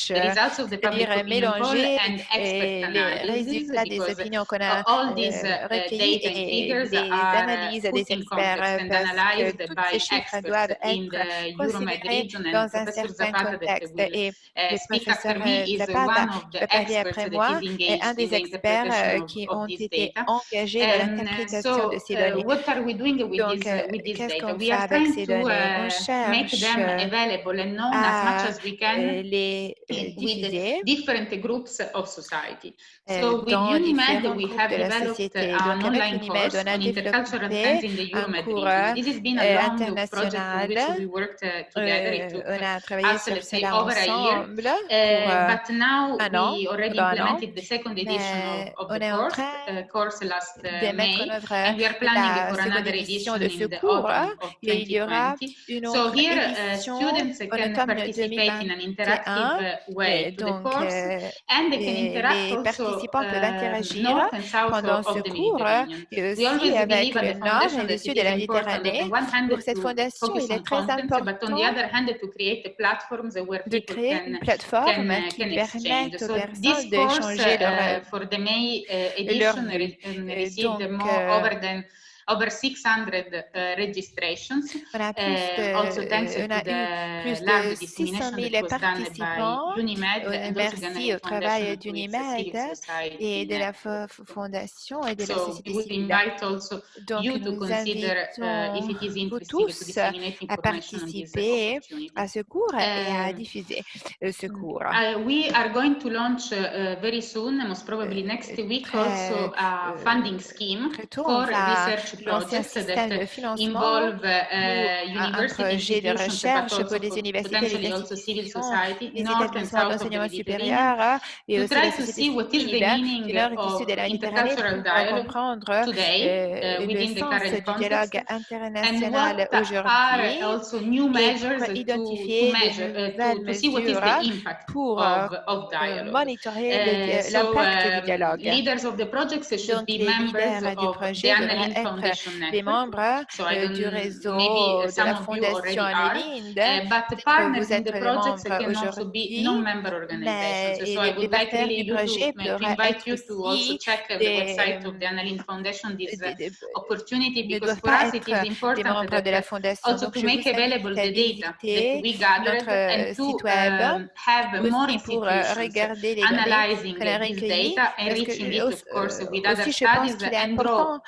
the results of the public opinion poll and expert analysis because opinions qu'on a euh, recueillies et des analyses des experts parce que tous ces chiffres doivent être considérés dans un certain contexte. Et le professeur Zapata parler après moi est un des experts qui ont été engagés dans l'interprétation de ces données. Donc, qu'est-ce qu'on fait avec ces données? On cherche à les diffuser dans différents groupes de la société. Donc, avec Unimed, on a développé un cours international. Euh, on a travaillé sur cela ensemble pour un an, pendant un an. Mais on est en train de mettre en œuvre la seconde édition de ce cours et il y aura une autre édition en automne 2021. Donc, les participants peuvent interagir pendant ce cours et aussi avec le nord et le sud de la Méditerranée. Pour cette fondation, il est très important de créer une plateforme qui permette aux personnes d'échanger leur, leur donc, over 600 uh, registrations. On a plus de, uh, also thanks on a eu plus de 600 000 participants. Unimed, merci au travail d'Unimed et de la Fondation et de la société civile. Donc, nous invitons vous tous à participer à ce cours et à diffuser ce cours. Uh, we are going to launch uh, very soon, most probably next week, also a funding scheme for research lancer un système de financement ou un projet de recherche pour les universités, les institutions, les établissements d'enseignement supérieur et aussi la société civile du nord et du sud de la Méditerranée pour comprendre le sens du dialogue international aujourd'hui et pour identifier de nouvelles mesures pour monitorer l'impact du dialogue. Donc, les leaders du projet devraient être des membres uh, du réseau de la Fondation Annelinde. Uh, vous êtes des membres aujourd'hui, mais les partenaires du projet pourraient être aussi des, ne doivent pas être des membres de la Fondation. Donc, je vous invite visiter notre site web aussi pour regarder les données qu'on a recueillies. Parce que aussi, je pense qu'il est important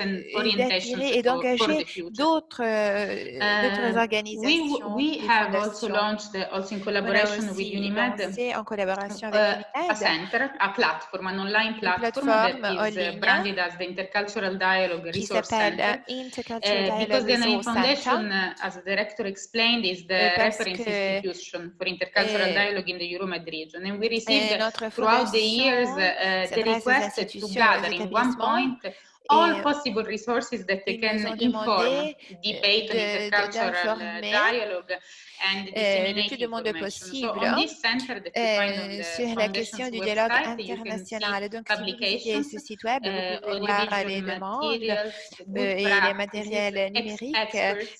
et d'engager d'autres uh, organisations. We, we have also launched, also in collaboration with UNIMED, en collaboration avec uh, a center, a platform, an online platform that is uh, branded as the Intercultural Dialogue Resource Center. Uh, because the NRI Foundation, uh, as the director explained, is the reference institution for intercultural dialogue in the Euromed region. And we received throughout the years uh, the request to gather in one point all possible resources that they can inform debate intercultural dialogue euh, le plus de monde possible euh, sur la question du dialogue international. Donc, si vous visitez ce site web, vous uh, pouvez voir les demandes euh, et les matériels numériques,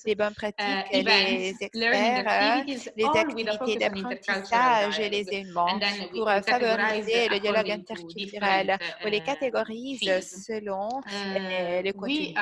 les bonnes pratiques, uh, les experts, les activités d'apprentissage et les événements pour favoriser le dialogue interculturel. On les uh, catégorise selon le contenu.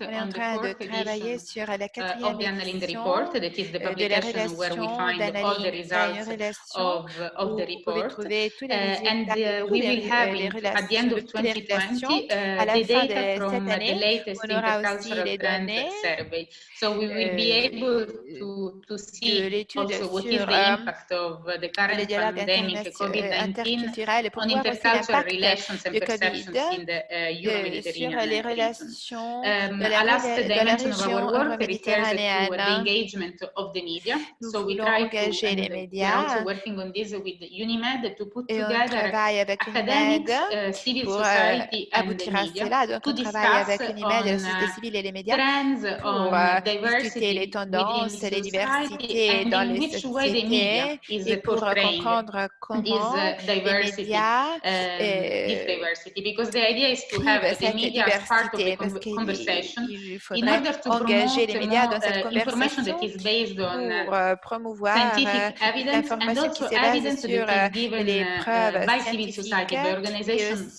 On est en train de travailler sur la quatrième édition that is the publication where we find all the results of, of the report. Uh, and uh, we will have it at the end of 2020 uh, the data from the latest intercultural trend survey. So we will be able to, to see also what is the impact of the current pandemic, COVID-19, on intercultural relations and perceptions in the uh, Euro-Mediterranean region. Um, a last dimension of our work refers to the engagement. Nous so we try to, les médias. Working on this with UNIMED to put together academics, uh, civil pour society euh, and the media cela. Donc, on travaille avec UNIMED, la société uh, civile et les médias pour euh, discuter les tendances, les diversités dans les sociétés et pour comprendre comment uh, les médias um, euh, because the idea is to have the media as part of the conversation in order to engager les médias dans cette conversation pour euh, promouvoir euh, l'information qui se base sur euh, les preuves scientifiques et aussi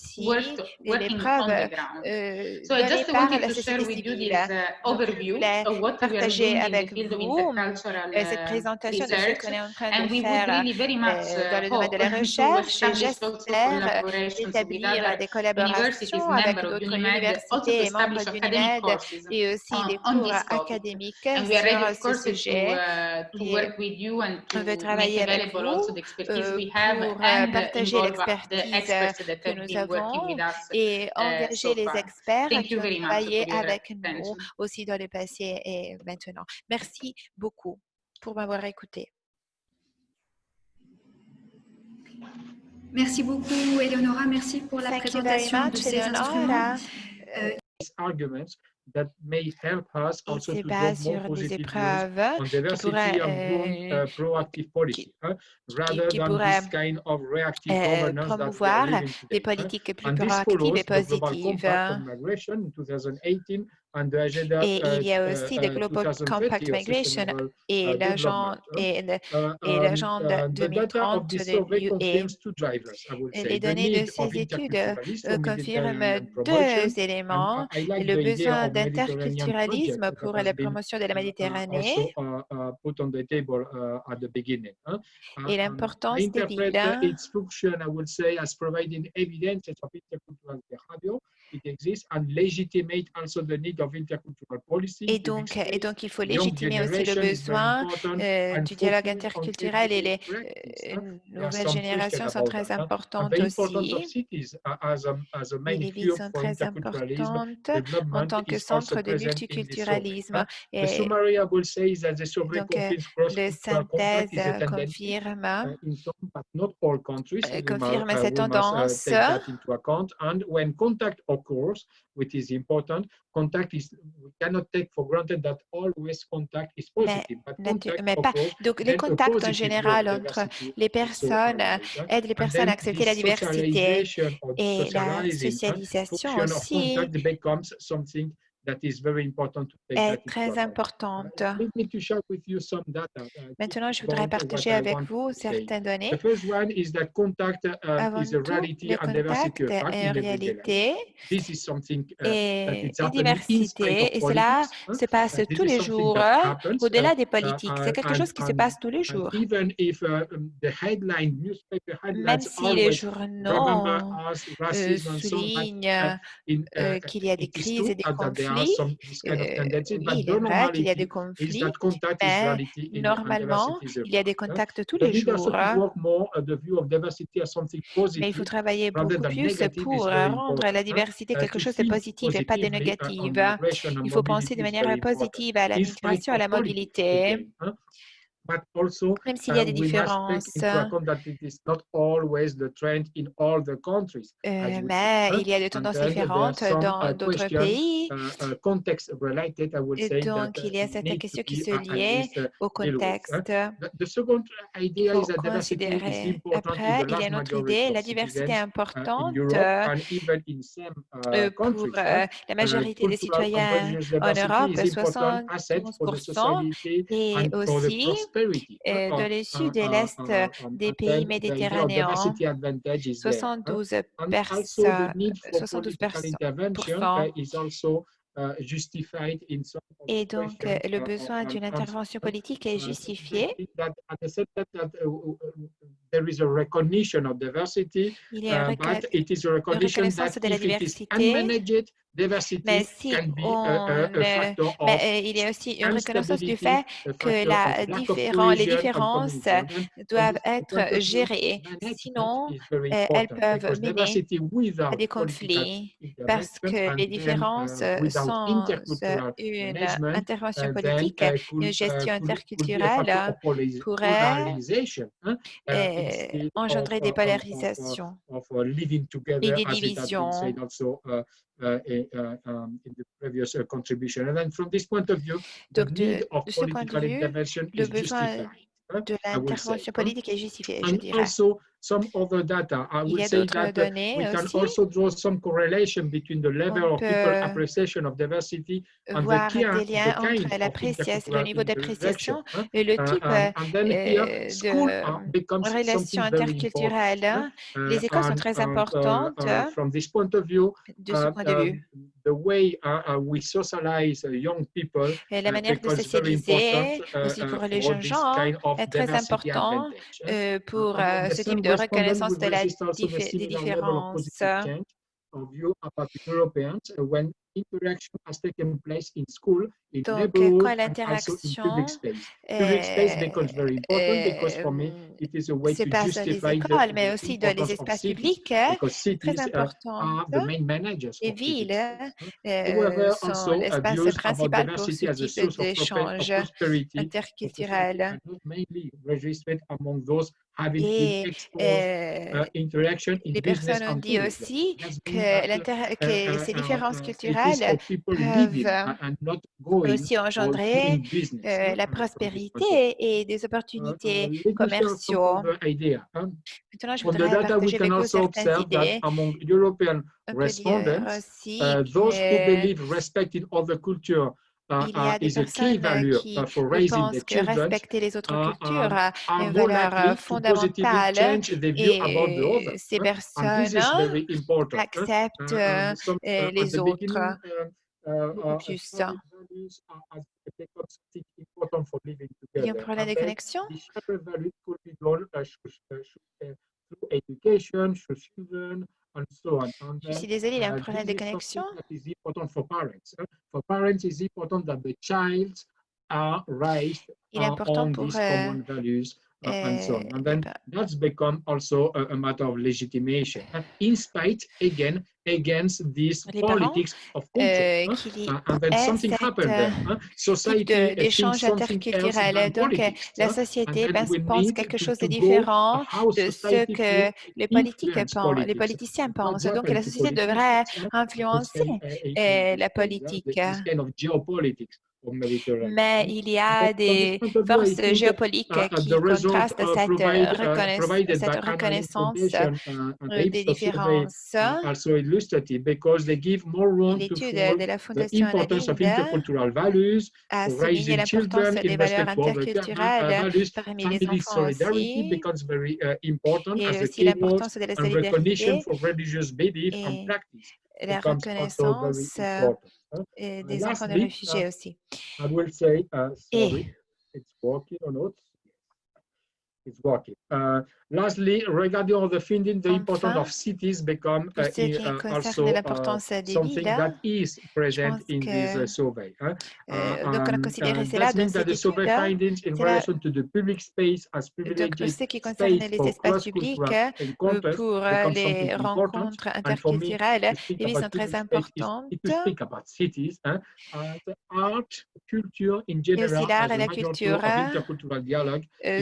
les preuves données par la société civile. Je voulais partager avec vous cette présentation de ce qu'on est en train de faire dans le domaine de la recherche et j'espère établir des collaborations avec d'autres universités et membres d'UNIMED et aussi des cours académiques sur ce sujet. on veut travailler avec vous pour partager l'expertise que nous avons et engager les experts qui ont travaillé avec nous aussi dans le passé et maintenant. Merci beaucoup pour m'avoir écouté. Merci beaucoup, Eleonora. Merci pour la présentation de ces instruments. Euh, that may help us also to base sur des épreuves on diversity pourraient, euh, uh, proactive policy, qui, rather qui than this kind of reactive euh, governance promouvoir des politiques plus proactives et positives. In 2018, et il y a uh, aussi le Global Compact Migration et uh, l'agenda et l'agenda 2030 de l'UE. Les données de ces études euh, confirment deux éléments, le besoin d'interculturalisme pour la promotion de la Méditerranée et l'importance des villes et donc, et donc, il faut légitimer aussi le besoin euh, du dialogue interculturel et les euh, nouvelles générations sont très importantes aussi. Et les villes sont très importantes en tant que centre de multiculturalisme. Et donc, euh, le synthèse confirme, confirme cette tendance course, which is important. Contact is, we cannot take for granted that always contact is positive. Mais, but mais pas. Donc, les contacts en général entre les personnes so, aident les personnes à accepter la diversité et la socialisation aussi. Est très importante. Maintenant, je voudrais partager avec vous certaines données. Avant tout, le contact est en réalité et la diversité, et cela se passe tous les jours au-delà des politiques. C'est quelque chose qui se passe tous les jours. Même si les journaux euh, soulignent euh, qu'il y a des crises et des conflits, euh, il est vrai qu'il y a des conflits, mais normalement, il y a des contacts tous les jours. Hein. Mais il faut travailler beaucoup plus pour rendre la diversité quelque chose de positif et pas de négatif. Il faut penser de manière positive à la migration, à la mobilité. Même s'il y a des différences. Euh, mais il y a des tendances différentes dans d'autres pays. Et donc, il y a certaines questions qui se lient au contexte. Faut considérer. Après, il y a une autre idée. La diversité est importante euh, pour euh, la majorité des citoyens en Europe, 71%, et aussi dans le sud et l'est des pays méditerranéens. 72 personnes, 72 et donc, le besoin d'une intervention politique est justifié. Il y a une reconnaissance de la diversité, mais si on, mais, il y a aussi une reconnaissance du fait que la les différences doivent être gérées. Sinon, elles peuvent mener à des conflits parce que les différences sans une intervention politique, une gestion interculturelle pourrait engendrer des polarisations et des divisions. Uh, um, in the previous uh, contribution. And then from this point of view, Donc, de, l'intervention politique est justifié, je dirais. Also, some other data. I would say that we can aussi. also draw some correlation between the level of people appreciation of diversity and the key, des liens the entre l'appréciation, le niveau d'appréciation et le type uh, de relation interculturelle. Les écoles sont très importantes de ce point de vue. The way we socialize young people, et la manière de socialiser aussi pour les jeunes gens est très important pour ce type de reconnaissance de la, des différences. Donc, quand l'interaction se passe dans les écoles, mais aussi dans les espaces publics, très important. Les villes euh, sont l'espace principal pour ce type d'échange interculturel. Et euh, les personnes ont dit aussi que, que ces différences culturelles peuvent aussi engendrer euh, la prospérité et des opportunités commerciaux. Maintenant, je voudrais partager avec vous certaines idées. On peut dire aussi que il y a des personnes qui pensent que respecter les autres cultures est une valeur fondamentale et ces personnes acceptent les autres. plus. Il y a un problème de connexion? Je suis désolée, il y a un problème de connexion. Il est important pour and so on. And then that's become also a, a matter of legitimation. In spite, again, against these politics of culture. Uh, and then something happened there. Huh? Society d'échange interculturel. Donc, la société pense quelque chose de différent de ce que les politiques pensent, les politiciens pensent. Donc, la société devrait influencer la politique. Mais il y a des forces géopolitiques qui contrastent cette, cette reconnaissance des différences. L'étude de la Fondation a souligné l'importance des valeurs interculturelles parmi les enfants aussi, et aussi l'importance de la solidarité. et la reconnaissance des enfants de réfugiés aussi. Et it's working. Uh, lastly, regarding all the funding, the importance of cities become uh, uh, also something that is present in this survey. Huh? Uh, donc, on a considéré cela that means that the survey findings in relation to the public space as ce qui concerne les espaces publics pour les rencontres interculturelles, ils sont très importantes. Cities, huh? art, culture in general, et aussi l'art et la culture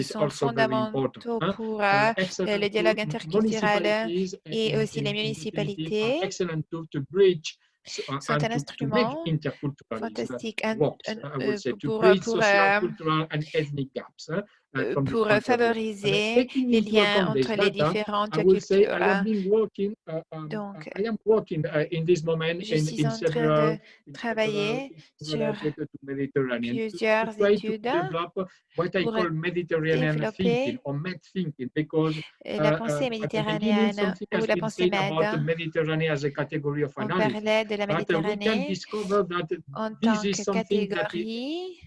sont fondamentaux pour euh, le dialogue interculturel et aussi les municipalités. sont un instrument fantastique pour, pour, euh, pour favoriser les liens entre les différentes cultures. Donc, je suis en train de travailler sur plusieurs études pour développer la pensée méditerranéenne ou la pensée med. On parlait de la Méditerranée en tant que catégorie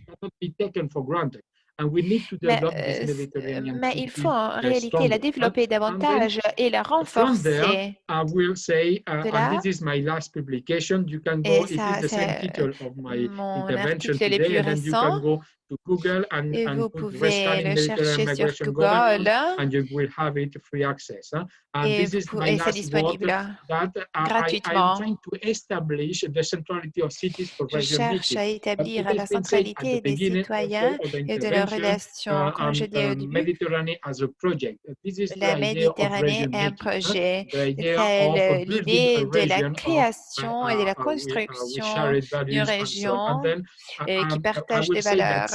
mais, euh, mais, il faut en réalité la développer davantage et la renforcer. de là, et ça, c'est mon article le plus récent. to Google and, et and vous pouvez le chercher sur Google and you will have it free access. Huh? And et, et c'est disponible that gratuitement. I, to establish the centrality of cities for Je cherche à établir la centralité des citoyens et de leurs relations, comme je dis au début. La Méditerranée est un projet. C'est l'idée de la création et de la construction d'une région qui partage des valeurs.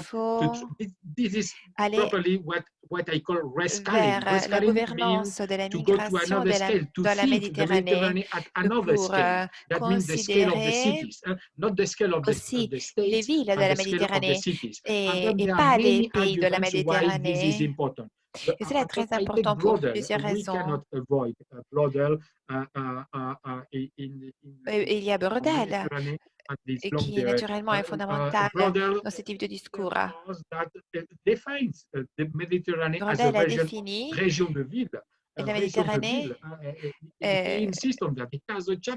faut aller vers la gouvernance de la migration de la, Méditerranée. Pour euh, considérer aussi les villes de la Méditerranée et, et pas les pays de la Méditerranée. Et cela est très important pour plusieurs raisons. Il y a Bordel, qui naturellement est fondamental dans ce type de discours. Bordel a défini la Méditerranée euh,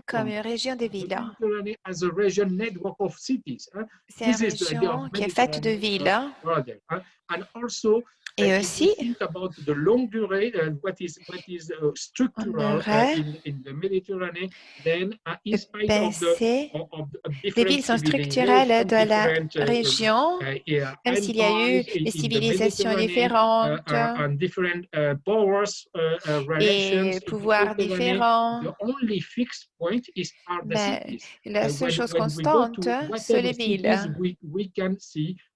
comme une région de villes. C'est une région qui est faite de villes. Et aussi, on aurait penser les villes sont structurelles de la région, même s'il y a eu des civilisations différentes et pouvoirs différents. Mais la seule chose constante, c'est les villes.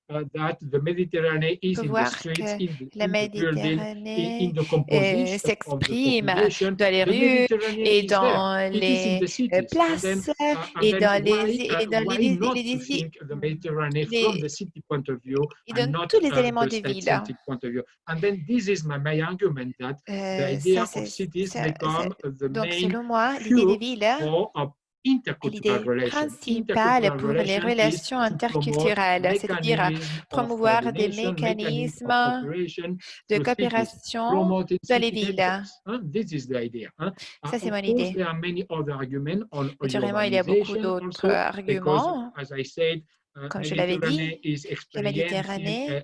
Uh, that the Mediterranean is in the streets, in the, la Méditerranée euh, s'exprime dans les rues et dans les places et dans les et dans les, les, et dans tous les éléments de ville. Euh, ça, donc selon moi, l'idée des villes l'idée principale pour les relations interculturelles, c'est-à-dire promouvoir des mécanismes de coopération dans les villes. Ça, c'est mon idée. Naturellement, il y a beaucoup d'autres arguments. comme je l'avais dit, la Méditerranée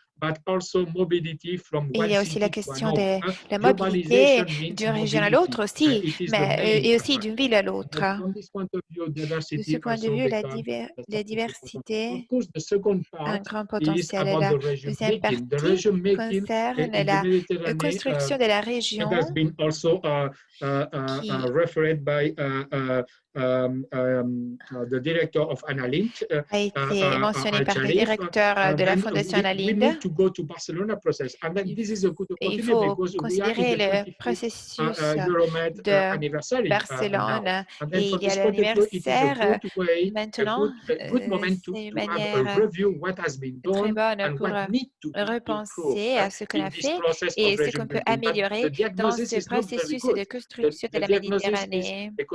il y a aussi la question de la mobilité d'une région à l'autre aussi, mais, euh, et aussi d'une ville à l'autre. De ce point de vue, la, la diversité a un grand potentiel. La deuxième partie concerne la construction de la région. qui Um, um, uh, the director of Analint, uh, a été uh, mentionné par le directeur de la Fondation Analint. Il faut considérer le processus de Barcelone et il y a l'anniversaire maintenant. C'est une manière très bonne pour repenser à ce qu'on a fait et ce qu'on peut améliorer dans ce processus de construction de la Méditerranée. Mais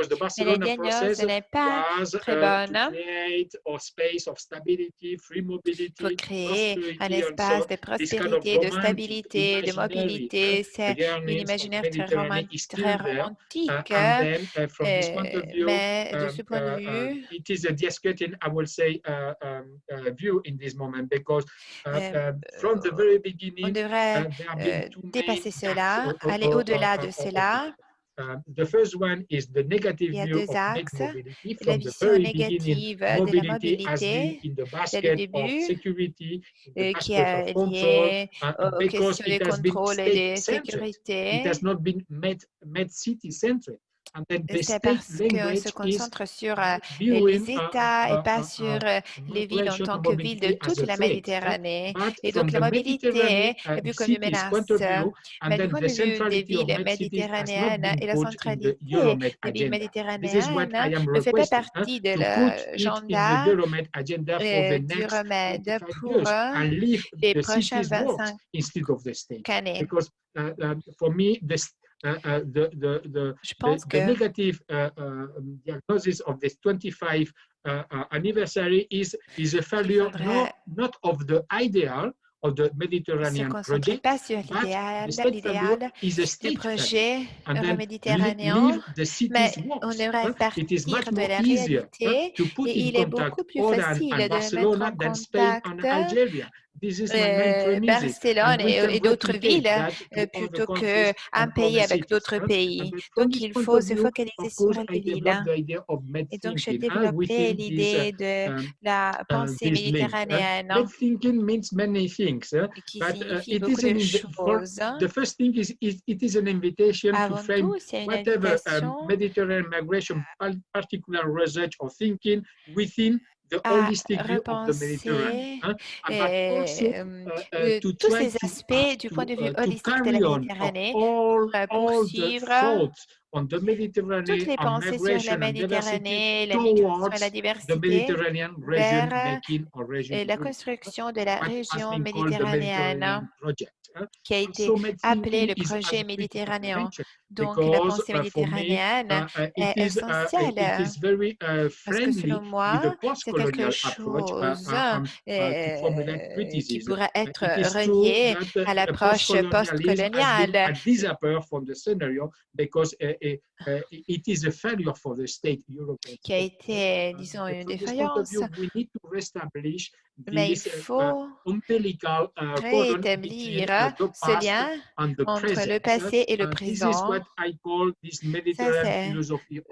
ce n'est pas très uh, bonne. Pour créer un espace de prospérité, de stabilité, de mobilité, c'est une imaginaire très, romantique, très romantique uh, uh, mais de ce point de vue, it is a discreting, I will say, um, view in this moment because euh, from the very beginning, on devrait euh, dépasser cela, aller au-delà de cela. Uh, the first one is the negative view of mobility from the very beginning. Mobility has been in the basket of security, the basket of control, uh, because it has been state-centric. It has not been med-city-centric. C'est parce qu'on se concentre sur euh, les États et pas sur euh, les villes en tant que villes de toute la Méditerranée. Et donc la mobilité est vue comme une menace. Mais du point de vue des villes méditerranéennes et la centralité des villes méditerranéennes ne fait pas partie de l'agenda du remède pour les prochains 25 années. Uh, uh, the, the, the, Je pense the, que the negative uh, uh, diagnosis of this 25 uh, uh, anniversary is, is a failure not, not of the ideal of the Mediterranean project, pas sur l'idéal du projet euro-méditerranéen, mais on devrait partir de la réalité et il est beaucoup plus facile de mettre en contact euh, Barcelone et, d'autres villes euh, plutôt qu'un pays avec d'autres pays. Donc, il faut se focaliser sur les villes. Et donc, j'ai développé l'idée de um, la uh, pensée méditerranéenne qui signifie beaucoup de choses. Avant tout, c'est une invitation. Mediterranean migration particular research or thinking within hein, euh, euh, tous ces aspects du point de vue uh, holistique de la Méditerranée pour poursuivre toutes les pensées sur la Méditerranée, la migration et la diversité vers la construction de la région méditerranéenne qui a été appelé le projet méditerranéen. Donc, la pensée méditerranéenne uh, uh, est uh, essentielle parce que selon moi, c'est quelque chose euh, qui pourrait être relié à l'approche postcoloniale. qui a été, disons, une défaillance mais il faut réétablir ce lien entre le passé et le présent. Ça,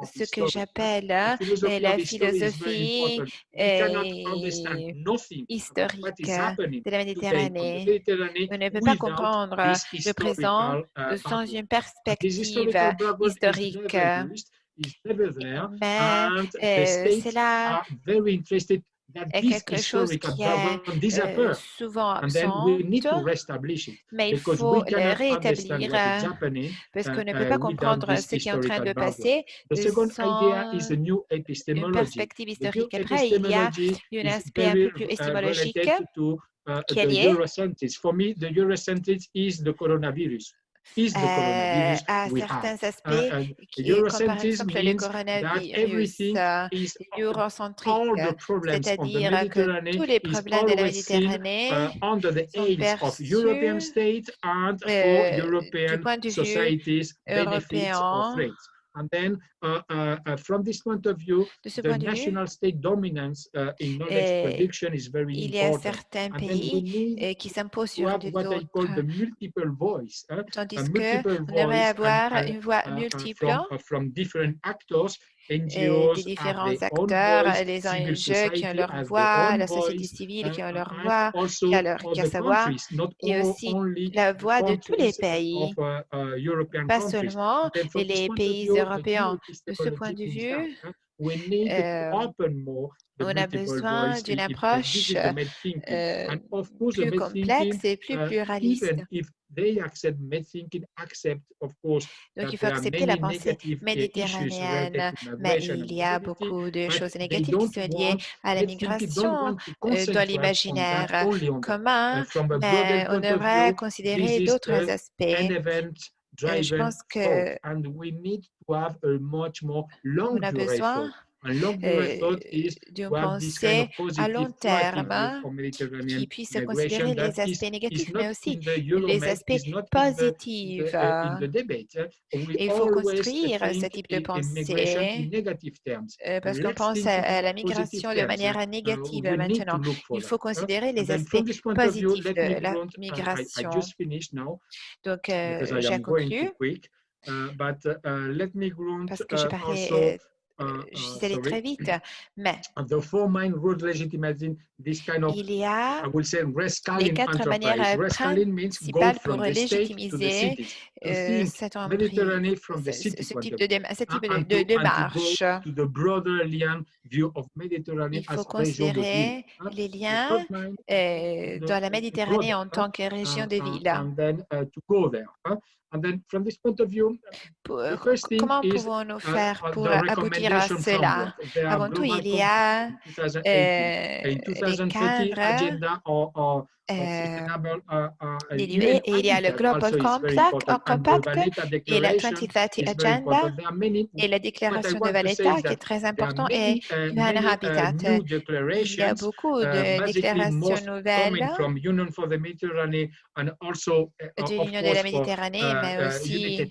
c'est ce que j'appelle la philosophie historique de la Méditerranée. On ne peut pas comprendre le présent sans une perspective historique. Mais c'est là est quelque chose qui est euh, souvent absent, mais il faut le rétablir parce qu'on ne peut pas comprendre ce qui est en train de passer. Sans une perspective historique. Après, il y a un aspect un peu plus épistémologique qui est lié euh, à certains uh, aspects, qui, comme par exemple le coronavirus, eurocentrique, c'est-à-dire que tous les problèmes de la Méditerranée uh, sont perçus euh, du point de vue européen And then, uh, uh, uh, from this point of view, the national state dominance uh, in knowledge production is very il y a certains pays euh, qui s'imposent sur d'autres. Voice, uh, tandis qu'on devrait avoir une voix uh, multiple from, from different actors et des différents acteurs, les ONG qui ont leur voix, la société civile qui ont leur voix, qui a, leur, qui a sa voix, et aussi la voix de tous les pays, uh, uh, pas seulement les pays européens. De ce point de vue, euh, on a besoin d'une approche euh, plus complexe et plus uh, pluraliste. Donc, il faut accepter la pensée méditerranéenne, mais il y a beaucoup de choses négatives qui sont liées à la migration euh, dans l'imaginaire commun, mais on devrait considérer d'autres aspects. Euh, je pense que on a besoin euh, d'une pensée à long terme qui puisse considérer les aspects négatifs, mais aussi les aspects positifs. Il faut construire ce type de pensée euh, parce qu'on pense à la migration de manière uh, négative maintenant. Il faut considérer les aspects positifs de la migration. Donc, euh, j'ai conclu. Uh, parce que je parlais je suis allée très vite, mais il y a les quatre manières principales pour légitimiser euh, cette ce type de, ce type de démarche. Il faut considérer les liens euh, dans la Méditerranée en tant que région de ville. Comment pouvons-nous faire pour aboutir à cela? Avant tout, il y a euh, les cadres et il y a le Global Compact, et la 2030 Agenda. et la déclaration de Valletta qui est très important et UN Habitat. Il y a beaucoup de déclarations nouvelles. de l'Union de la Méditerranée, mais aussi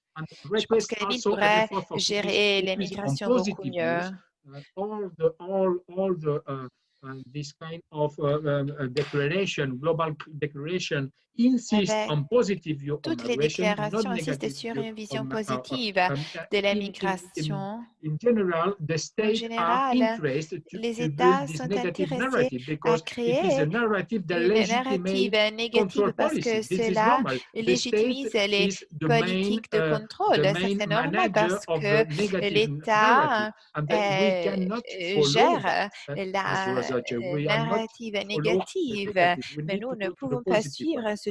Je pense villes pourraient gérer les migrations beaucoup mieux. and this kind of uh, uh, declaration, global declaration, positive view Toutes les déclarations insistent sur une vision uh, positive de la migration. En général, les États sont intéressés à créer une narrative négative parce que cela légitimise les politiques de contrôle. Ça, c'est normal parce que l'État euh, gère la euh, narrative négative, mais nous ne pouvons pas suivre ce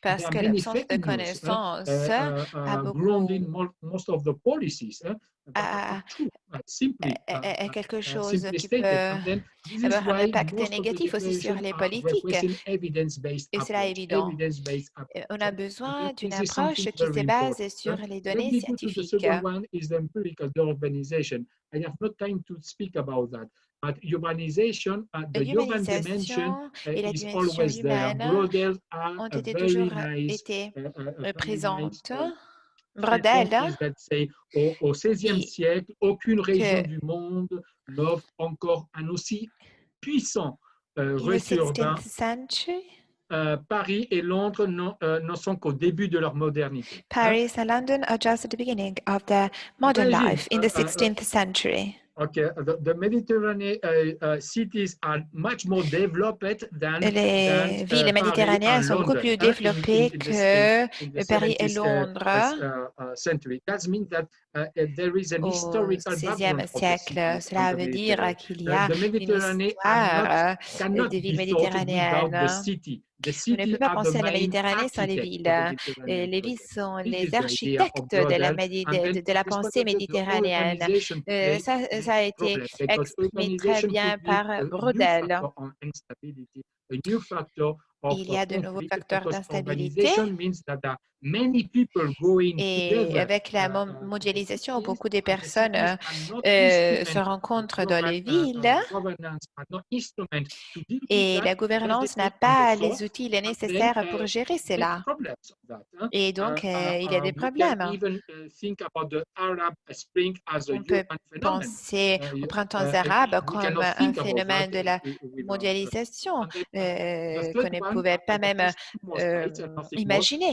Parce que l'absence de connaissances a beaucoup est quelque chose qui peut avoir un impact négatif aussi sur les politiques. Et cela est évident. On a besoin d'une approche qui se base sur les données scientifiques. But humanization, uh, the human dimension uh, et la dimension humaine ont été toujours été présentes. Brodel. Au, au XVIe siècle, aucune région du monde n'offre encore un aussi puissant euh, réseau urbain Paris et Londres ne sont qu'au début de leur modernité. Paris and London are just at the beginning of their modern life in the 16th century. Okay, the, the Mediterranean uh, uh, cities are much more developed than, Les than, villes uh, méditerranéennes sont beaucoup plus développées que Paris et Londres. century. That means that there is an au historical XVIe siècle. Cela veut dire qu'il y a une histoire des villes méditerranéennes. On ne peut pas penser à la Méditerranée sans les villes. Et les villes sont les architectes de la, de, de la pensée méditerranéenne. Euh, ça, ça, a été exprimé très bien par Brodel. Il y a de nouveaux facteurs d'instabilité. Et avec la mondialisation, beaucoup de personnes euh, se rencontrent dans les villes. et la gouvernance n'a pas les outils nécessaires pour gérer cela. Et donc, euh, il y a des problèmes. On peut penser au printemps arabe comme un phénomène de la mondialisation euh, qu'on ne pouvait pas même euh, imaginer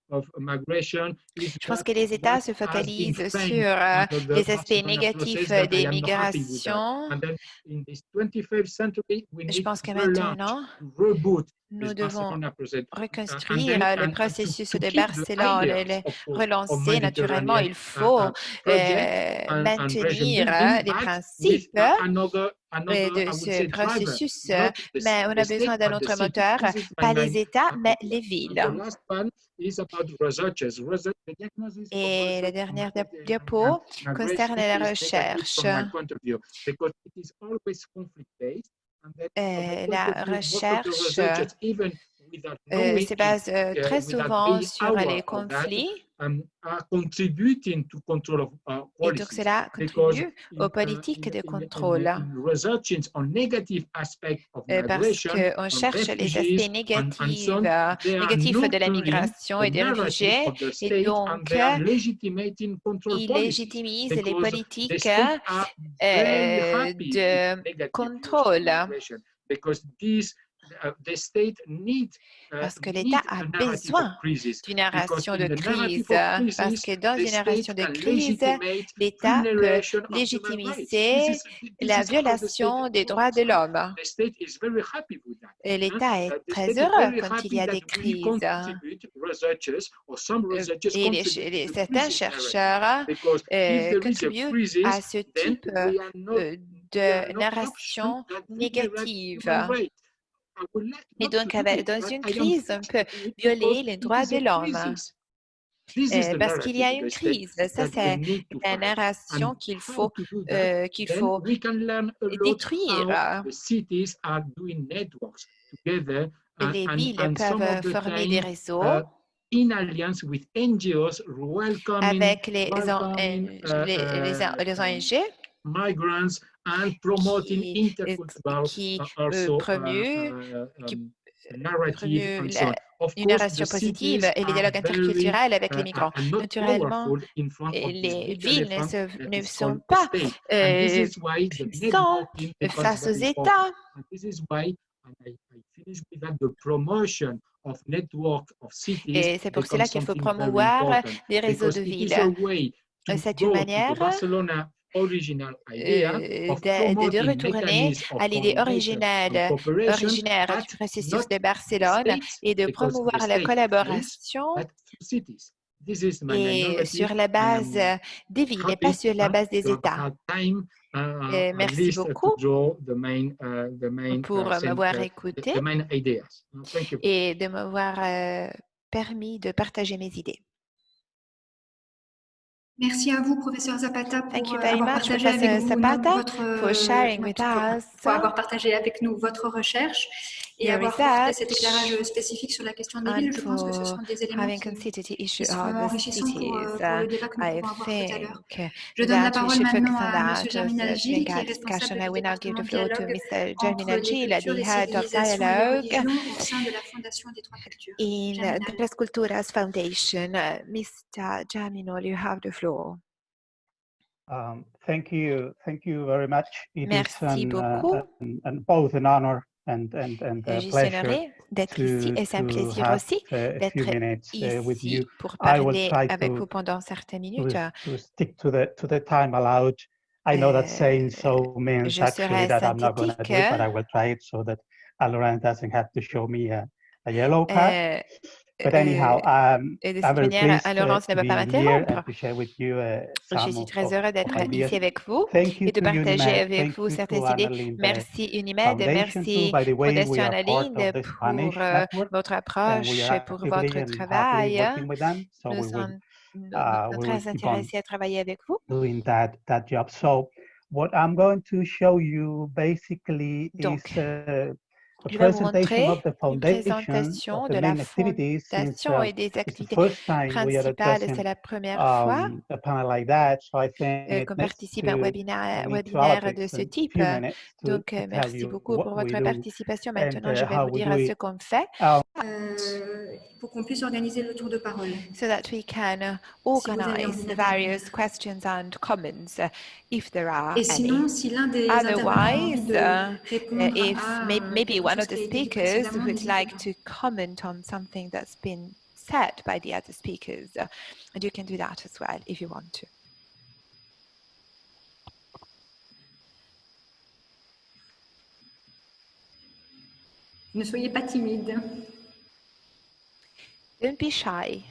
Je pense que les États se focalisent sur euh, les aspects négatifs des migrations. Je pense que maintenant, nous devons reconstruire le processus de Barcelone, le relancer naturellement. Il faut euh, maintenir les principes de ce processus, mais on a besoin d'un autre moteur, pas les États, mais les villes. Et la dernière diapo concerne la recherche. Euh, la recherche euh, se base euh, très souvent sur les conflits Um, Et donc, cela contribue aux politiques de contrôle. Euh, parce qu'on cherche les aspects négatifs, négatifs de la migration et des réfugiés, et donc ils légitimisent les politiques euh, de contrôle. Uh, uh, parce que l'État a besoin d'une narration de crise, parce que dans une narration de crise, l'État peut légitimiser la violation des droits de l'homme. Et l'État est très heureux quand il y a des crises. Et certains chercheurs euh, contribuent à ce type euh, de narration négative. Et donc, dans une crise, on peut violer les droits de l'homme. Euh, parce qu'il y a une crise. Ça, c'est la narration qu'il faut, euh, qu'il faut détruire. les villes peuvent former des réseaux avec les, les, les ONG qui, qui euh, promeut, qui une narration positive et les dialogues interculturels avec les migrants. Naturellement, les villes ne, sont pas euh, puissantes face aux États. Et c'est pour cela qu'il faut promouvoir des réseaux de villes. C'est une manière euh, de, de, retourner à l'idée originale, originaire du processus de Barcelone et de promouvoir la collaboration et sur la base des villes et pas sur la base des États. Et merci beaucoup pour m'avoir écouté et de m'avoir euh, permis de partager mes idées. Merci à vous, professeur Zapata, pour Thank you very avoir, much, partagé avec nous Zapata, votre, for sharing with us. pour avoir partagé avec nous votre recherche. Et avoir fait cet éclairage spécifique sur la question des villes, je pense que ce sont des éléments qui, qui seront enrichissants pour, pour, le débat que nous pouvons avoir tout à l'heure. Je donne la parole maintenant à M. Germinal Gilles, qui est responsable du département dialogue entre les cultures, les civilisations au sein de la Fondation des Trois Cultures. In the Tres Culturas Foundation, Mr. Germinal, you have the floor. Um, thank you, thank you very much. It Merci is an, beaucoup. Uh, an, an, both an honor and, and, and a pleasure d'être ici et c'est un plaisir aussi d'être uh, ici pour parler avec vous pendant certaines minutes. To, to stick to the, to the time allowed. I know that euh, saying so means actually that I'm not going to do it, but I will try it so that Laurent doesn't have to show me a, a yellow card. Euh, But anyhow, um, et de cette manière, Laurence ne va pas m'interrompre. Je suis très heureux d'être ici avec vous et de partager avec vous certaines idées. Merci Unimed, merci Fondation Annalinde pour euh, votre approche, pour votre travail. Nous sommes uh, très intéressés à travailler avec vous. Doing that, that job. So, what I'm going to show you basically Donc, is uh, je vais vous montrer une présentation de la fondation et des activités principales. C'est la première fois qu'on participe à un webinaire, webinaire de ce type. Donc, merci beaucoup pour votre participation. Maintenant, je vais vous dire ce qu'on fait. Pour qu'on puisse organiser le tour de parole. So that we can organize the various questions and comments if there are Et sinon, si l'un des Otherwise, uh, if maybe one of the speakers would like to comment on something that's been said by the other speakers, uh, and you can do that as well if you want to. Ne soyez pas timide. Don't be shy.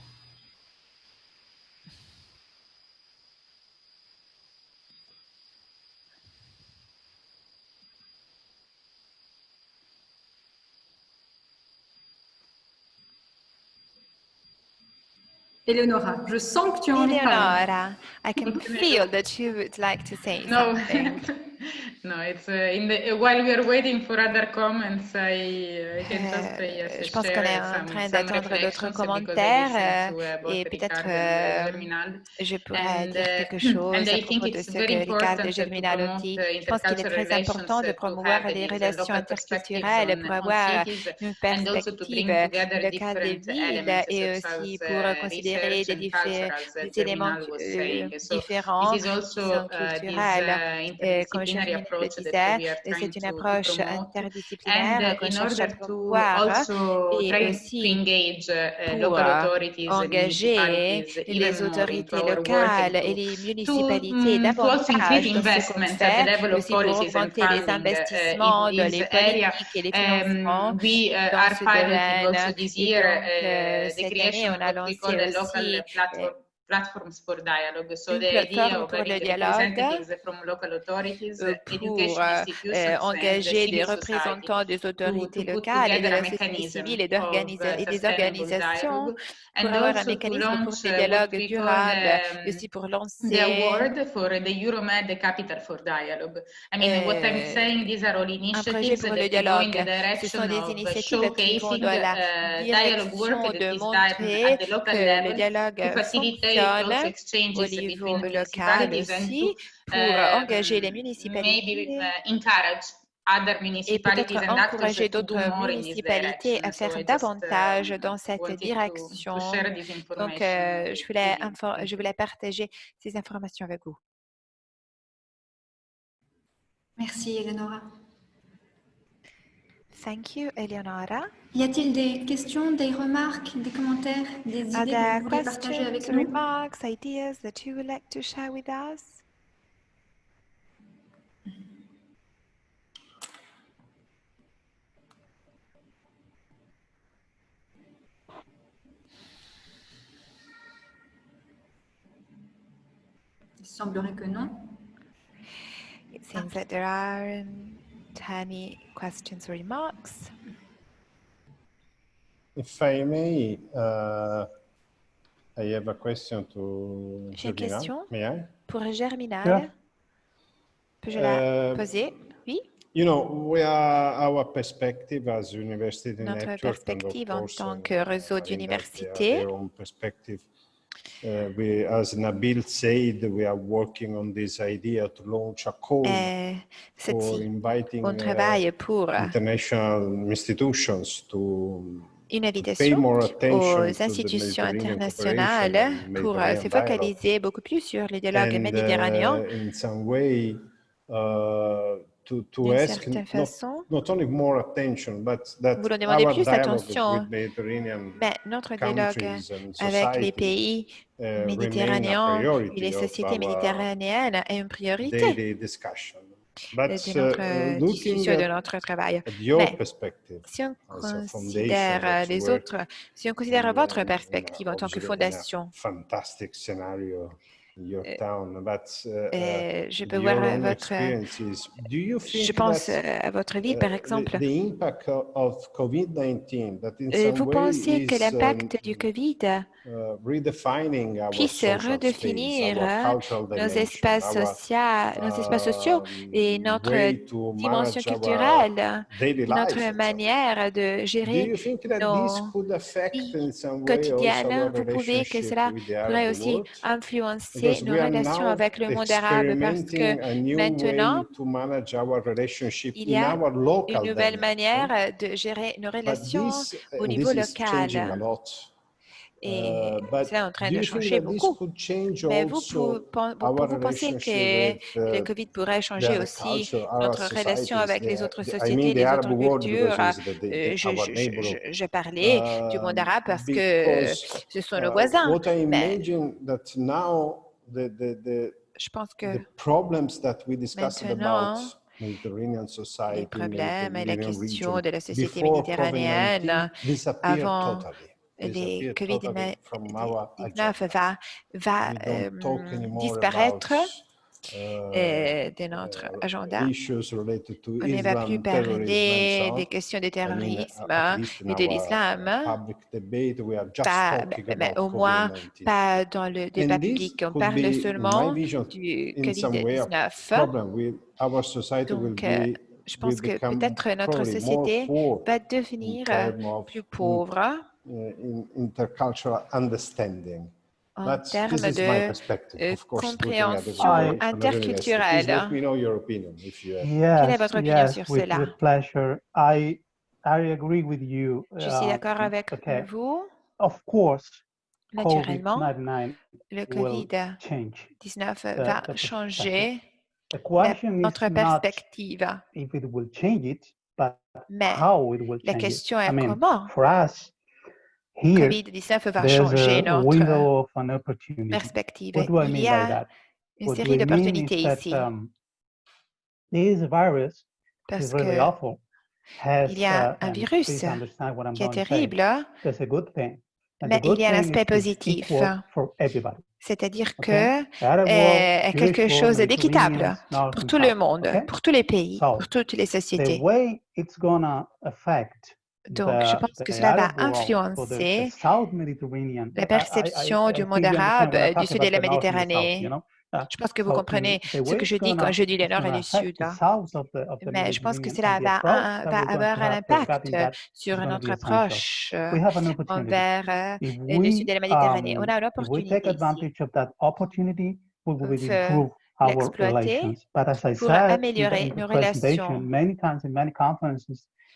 Eleonora, je sens que tu as envie. Eleonora, I can feel that you would like to say no. something. no, it's uh, in the while we are waiting for other comments, I, I can just uh, yes, Je pense qu'on est en train d'attendre d'autres commentaires uh, et peut-être euh, je pourrais dire uh, quelque chose à propos de ce que Ricardo Germinal dit. Je pense qu'il est très important de promouvoir les relations interculturelles pour avoir une perspective locale des villes et aussi pour considérer des, éléments euh, différents qui sont culturels. Comme disais, c'est une approche interdisciplinaire qu'on cherche à promouvoir et aussi pour engager les autorités locales et les municipalités davantage dans ce fait, aussi pour augmenter les investissements dans les politiques et les financements dans ce domaine. Cette année, on a lancé aussi platforms for dialogue. So the idea of representatives from local authorities, euh, pour euh, engager des représentants des autorités locales et de la société civile et, et des organisations pour avoir un mécanisme pour ce dialogue durable, um, aussi pour lancer the award for the Euromed Capital for Dialogue. I mean, what I'm euh, saying, these are all initiatives that go in the direction of showcasing uh, dialogue work that is done at the local level to facilitate au niveau local aussi pour um, engager les municipalités et peut-être encourager d'autres municipalités à faire davantage dans cette direction. Donc, euh, je, voulais je voulais partager ces informations avec vous. Merci, Eleonora. Thank you, Eleonora. Y a-t-il des questions, des remarques, des commentaires, des idées que vous voulez partager avec nous? remarks, ideas that you would like to share with us? Il semblerait que non. It seems that there aren't any questions or remarks. If I may, uh, I have a question to J'ai une question pour Germinal. Yeah. Peux-je la uh, poser? Oui. You know, we are, our perspective as university Notre network, perspective en course, tant uh, que réseau perspective. Uh, we, as Nabil said, we are working on this idea to launch a call euh, for inviting on uh, travaille pour international institutions to une invitation aux institutions internationales pour euh, se dialogue. focaliser beaucoup plus sur les dialogues and méditerranéens uh, way uh, d'une certaine not, façon. not only more attention, but that our plus dialogue attention, with Mediterranean mais notre dialogue avec les pays uh, méditerranéens et priority les sociétés méditerranéennes est une priorité de uh, notre uh, discussion, de notre travail. Mais si on considère that les autres, si on considère votre perspective en tant que fondation, fantastic scenario in your Euh, town, but uh, uh, euh, je peux voir votre, experiences, do you je pense euh, à votre ville par exemple. the, the impact of, of COVID-19 that in Euh, some Vous pensez que l'impact um, du Covid puisse social space, redéfinir euh, cultural nos espaces, our socia- nos espaces sociaux et notre dimension culturelle, notre manière de gérer nos vies quotidiennes? Vous pouvez que cela pourrait aussi influencer nos relations avec le monde arabe parce que maintenant, il y a une nouvelle manière de gérer nos relations au niveau local. Lot. Et c'est en train de changer beaucoup. Mais vous, pensez que le uh, Covid pourrait changer aussi notre relation avec les autres sociétés, les autres cultures? the, Euh, Je, parlais du monde Um, arabe parce que ce sont nos uh, voisins. what I Mais imagine that now the, the, the, je pense que the problems that we discussed Maintenant, les society, problèmes et la question de la société méditerranéenne COVID-19 disappeared avant agenda. COVID-19 va, euh, disparaître euh, de notre uh, agenda. On ne va plus parler des on. questions de mean, terrorisme et de uh, l'islam, mais about au moins COVID-19. pas dans le débat public. On parle seulement du in some way a COVID-19. problem. We, our society will Donc, euh, je pense que peut-être notre société va devenir euh, plus pauvre uh, in intercultural understanding. en But termes this is my de perspective, euh, of course, compréhension interculturelle. let me know your opinion if you have. Quelle est Yes, votre opinion yes, sur with, cela? with pleasure. I I agree with you. Je suis d'accord um, avec okay. vous. Of course, Naturellement, COVID-19 le will COVID-19 change. va the perspective. changer The la- question is notre not perspective. if it will change it, but Mais how it will la change it. question I est mean, comment for us COVID-19 va changer notre perspective. What do I Il mean y by a that? une série d'opportunités ici um, this virus parce is really que awful. Has, il y a un virus please understand what I'm qui est terrible. There's a good thing. And mais il y a un aspect positif, equal for everybody. c'est-à-dire que world, est quelque chose d'équitable pour tout le monde, pour tous les pays, pour toutes les sociétés. Donc, je the, pense que cela va influencer la perception du monde arabe I du sud de la Méditerranée. Uh, Je pense que vous so comprenez ce que je dis quand je dis le nord et le sud. the Mais je pense que cela va, avoir un impact sur notre approche euh, We have an opportunity. envers euh, le sud de la Méditerranée. On um, a l'opportunité On improve our l'exploiter pour améliorer nos relations.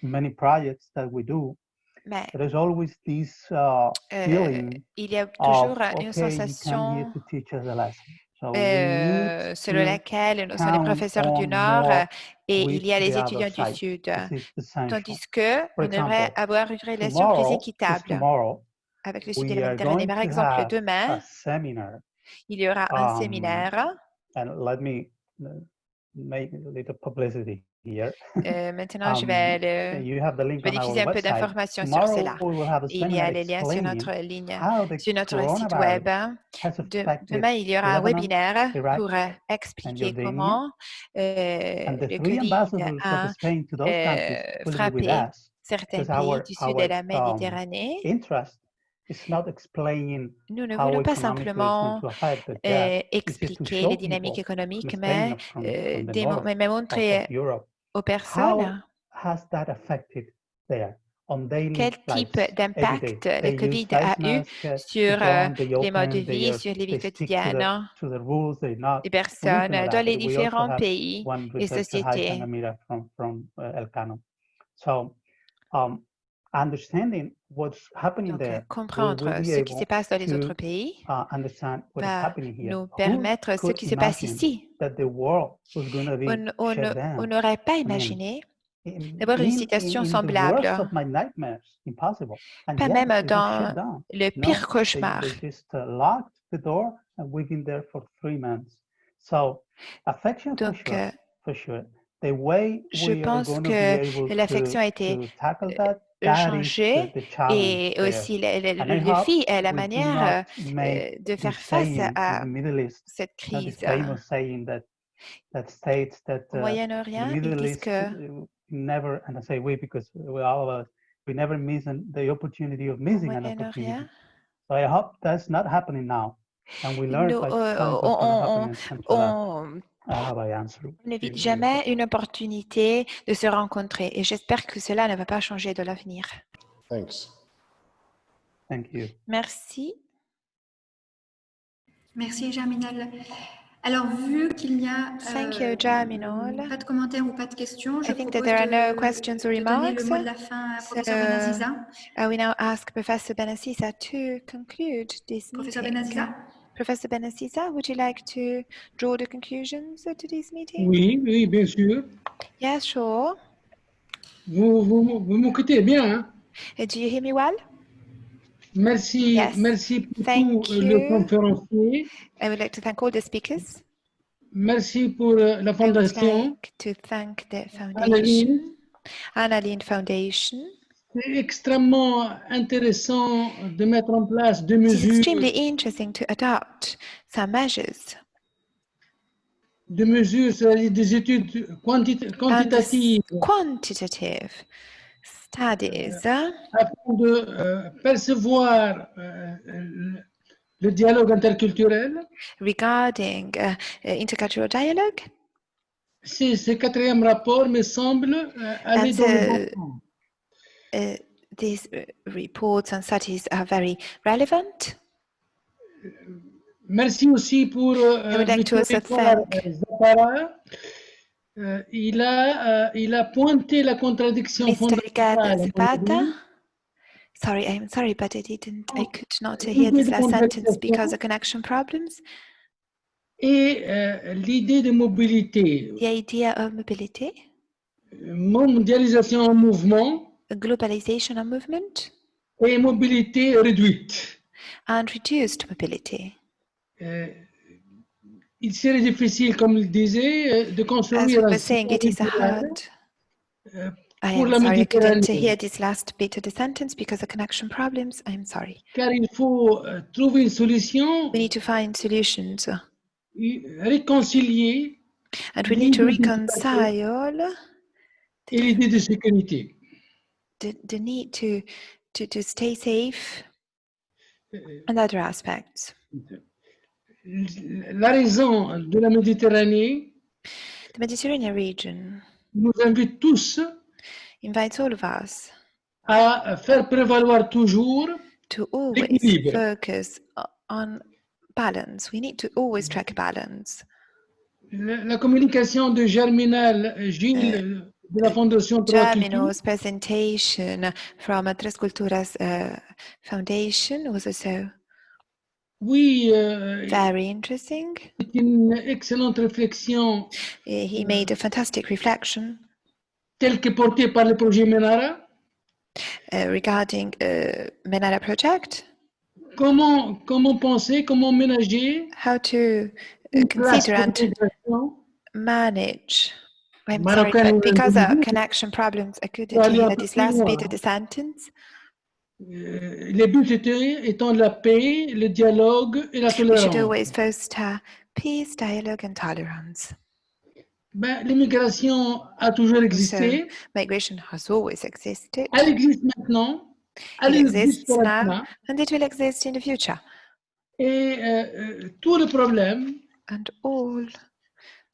Many projects that we do, Mais there is always this uh, euh, feeling il y a of, toujours une okay, sensation to teach us a lesson. So we euh, selon laquelle nous sommes les professeurs du Nord euh, et il y a les étudiants du. Sud. Tandis que on devrait avoir une relation plus équitable avec le Sud Méditerranée. going Par exemple, demain, il y aura un um, séminaire. and let me make a little publicity here. Euh, maintenant, je Um, vais, le- you have the je link vais our diffuser un peu d'informations sur cela. Il y a les liens sur notre ligne, sur notre site web. De- demain, il y aura un webinaire pour euh, expliquer comment euh, le COVID a euh, frappé certains pays du sud de la um, Méditerranée. Nous ne voulons pas simplement euh, expliquer les dynamiques économiques, mais, euh, mais montrer aux personnes? How has that affected there? Quel type d'impact le Covid a eu sur euh, les modes de vie, sur les vies quotidiennes des personnes dans les différents pays et sociétés? Donc, comprendre ce qui se passe dans les autres pays uh, va nous permettre ce qui se passe ici? On n'aurait pas imaginé d'avoir une situation semblable, pas même dans le pire cauchemar. Donc, uh, je pense que l'affection a été euh, changée et aussi le, défi est la manière euh, de faire face à cette crise. Au Moyen-Orient, ils disent que never, and I say we because we all of us, we never miss an, the opportunity of missing an opportunity. So I hope that's not happening now. And we learn like, uh, on, on, n'évite jamais une opportunité de se rencontrer et j'espère que cela ne va pas changer de l'avenir. Thanks. Thank you. Merci. Merci Jaminal. Alors, vu qu'il n'y a Thank you, pas de commentaires ou pas de questions, je I think that there are no de, questions or de remarks. le mot de la fin à so, Professeur Benaziza. I will now ask Professor Benaziza to conclude this Professor meeting. Benaziza. Professor Benaziza, would you like to draw the conclusions to this meeting? Oui, oui, bien sûr. Yes, sure. Vous, vous, vous m'écoutez bien, hein? Uh, do you hear me well? Merci, Yes. merci pour Thank tout euh, le you. conférencier. I would like to thank all the speakers. Merci pour euh, la I would fondation. like to thank the foundation, Annalene Foundation. C'est extrêmement intéressant de mettre en place des mesures, extremely interesting to adopt some measures des mesures, c'est-à-dire des études quanti- quantitatives quantitative studies uh, afin de euh, percevoir euh, le, dialogue interculturel. regarding uh, intercultural dialogue. C'est ce quatrième rapport me semble euh, aller dans le so- bon sens. Uh, these uh, reports and studies are very relevant? Merci aussi pour euh, I would like to also Victor thank- Zapara. Euh, il, a, euh, il a pointé la contradiction Mr. Fondamentale Zapata. Sorry, I'm sorry, but I didn't, I could not hear this last sentence because of connection problems. et euh, l'idée de mobilité, The idea of mobility, mondialisation en mouvement globalization of movement, et mobilité réduite. and reduced mobility. Euh, il serait difficile, comme il disait, euh, de As construire we un were saying, it is hard. euh, I am sorry, I couldn't hear this last bit of the sentence because of connection problems. I'm sorry. car il faut euh, trouver une solution, We need to find solutions uh, réconcilier and we need to reconcile et l'idée de sécurité. The, the need to, to, to stay safe Euh, and other aspects. La raison de la Méditerranée The Mediterranean region nous invite tous invites all of us à faire prévaloir toujours to always focus on balance. We need to always track balance. la, la communication de Germinal Gilles Germinal's presentation from a Tres Culturas uh, Foundation was also Oui, euh, very interesting? c'est une excellente réflexion Eh, He made a fantastic reflection telle que portée par le projet Menara. uh, regarding uh, Menara project, Comment, comment penser, comment ménager how to uh, consider and d'intégration manage. I'm sorry, but because of individual. connection problems, I couldn't hear this last bit of the sentence. Euh, les buts étant la paix, le dialogue et la We should tolérance. always foster peace, dialogue, and tolerance. Ben, L'immigration a toujours existé, Migration has always existed, elle existe maintenant, elle It existe exists now. maintenant, and it will exist in the future. et euh, euh, tout le problème, And all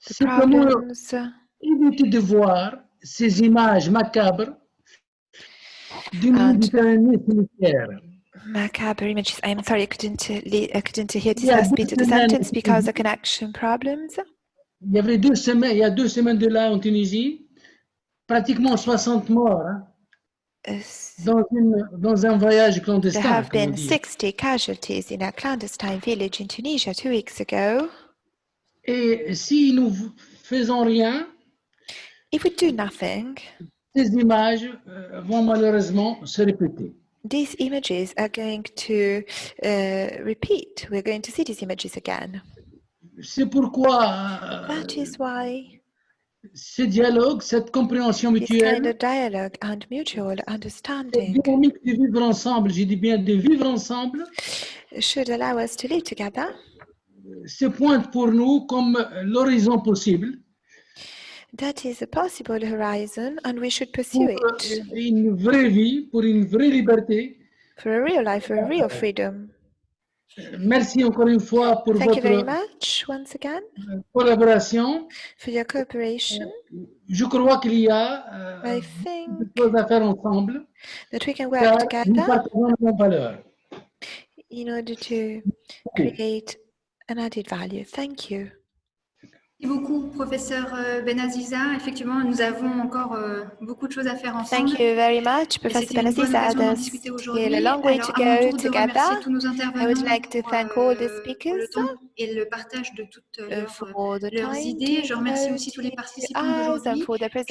the problems uh, éviter de voir ces images macabres d'une Méditerranée cimetière. Macabre images. I'm sorry, I couldn't, I couldn't hear this last bit of the sentence because of connection problems. Il y avait deux semaines, il y a deux semaines de là en Tunisie, pratiquement 60 morts hein, dans, une, dans un voyage clandestin. There have been 60 casualties in a clandestine village in Tunisia two weeks ago. Et si nous faisons rien, If we do nothing, ces images euh, vont malheureusement se répéter. These images are going to uh, repeat. We're going to see these images again. C'est pourquoi That is why ce dialogue, cette compréhension mutuelle, kind of dialogue and mutual understanding, cette dynamique de vivre ensemble, je dis bien de vivre ensemble, should allow us to live together. Se pointe pour nous comme l'horizon possible. That is a possible horizon and we should pursue pour it. une vraie vie, pour une vraie liberté. For a real life, for a real freedom. Merci encore une fois pour Thank you very votre much once again euh, collaboration. for your cooperation. Euh, je crois qu'il y a euh, I think des choses à faire ensemble, that we can car work nous together partageons les mêmes valeurs. in order to create an added value. Thank you. Merci beaucoup, professeur euh, Benaziza. Effectivement, nous avons encore euh, beaucoup de choses à faire ensemble. Thank you very much, Professor Benaziza. There's still a long way to Alors, à mon go together. tous nos I would like to thank all the euh, speakers et le partage de toutes leurs, leurs idées. Je remercie aussi tous les to participants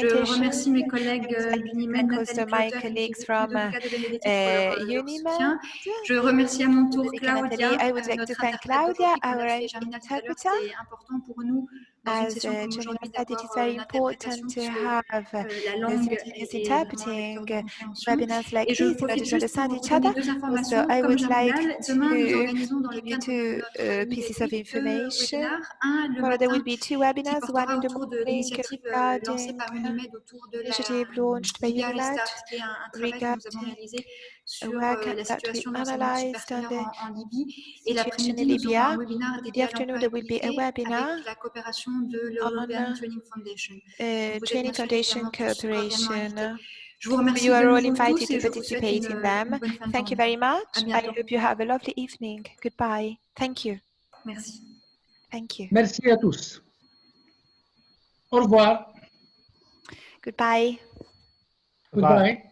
d'aujourd'hui. Je remercie mes I collègues would like to d'Unimed, Nathalie Clotter from uh, Unimed. Je remercie à mon tour. Claudia, I would like to thank Claudia, our interpreter. C'est important pour nous as uh, said, it is very important to have uh, simultaneous interpreting uh, webinars like this in order to understand each other. So I would like to give you two uh, pieces of information. Well, there will be two webinars, one in the morning regarding initiative launched by UNILAT regarding sur euh, la situation en, en Libye. Et l'après-midi, nous aurons un webinaire dédié à afternoon, there will be a l'employabilité webinar avec la coopération de l'European Training Foundation. uh, training cooperation. Je vous remercie you de are all invited to participate une, in them. Thank you very much. I hope you have a lovely evening. Goodbye. Thank you. Merci. Thank you. Merci à tous. Au revoir. Goodbye. Goodbye.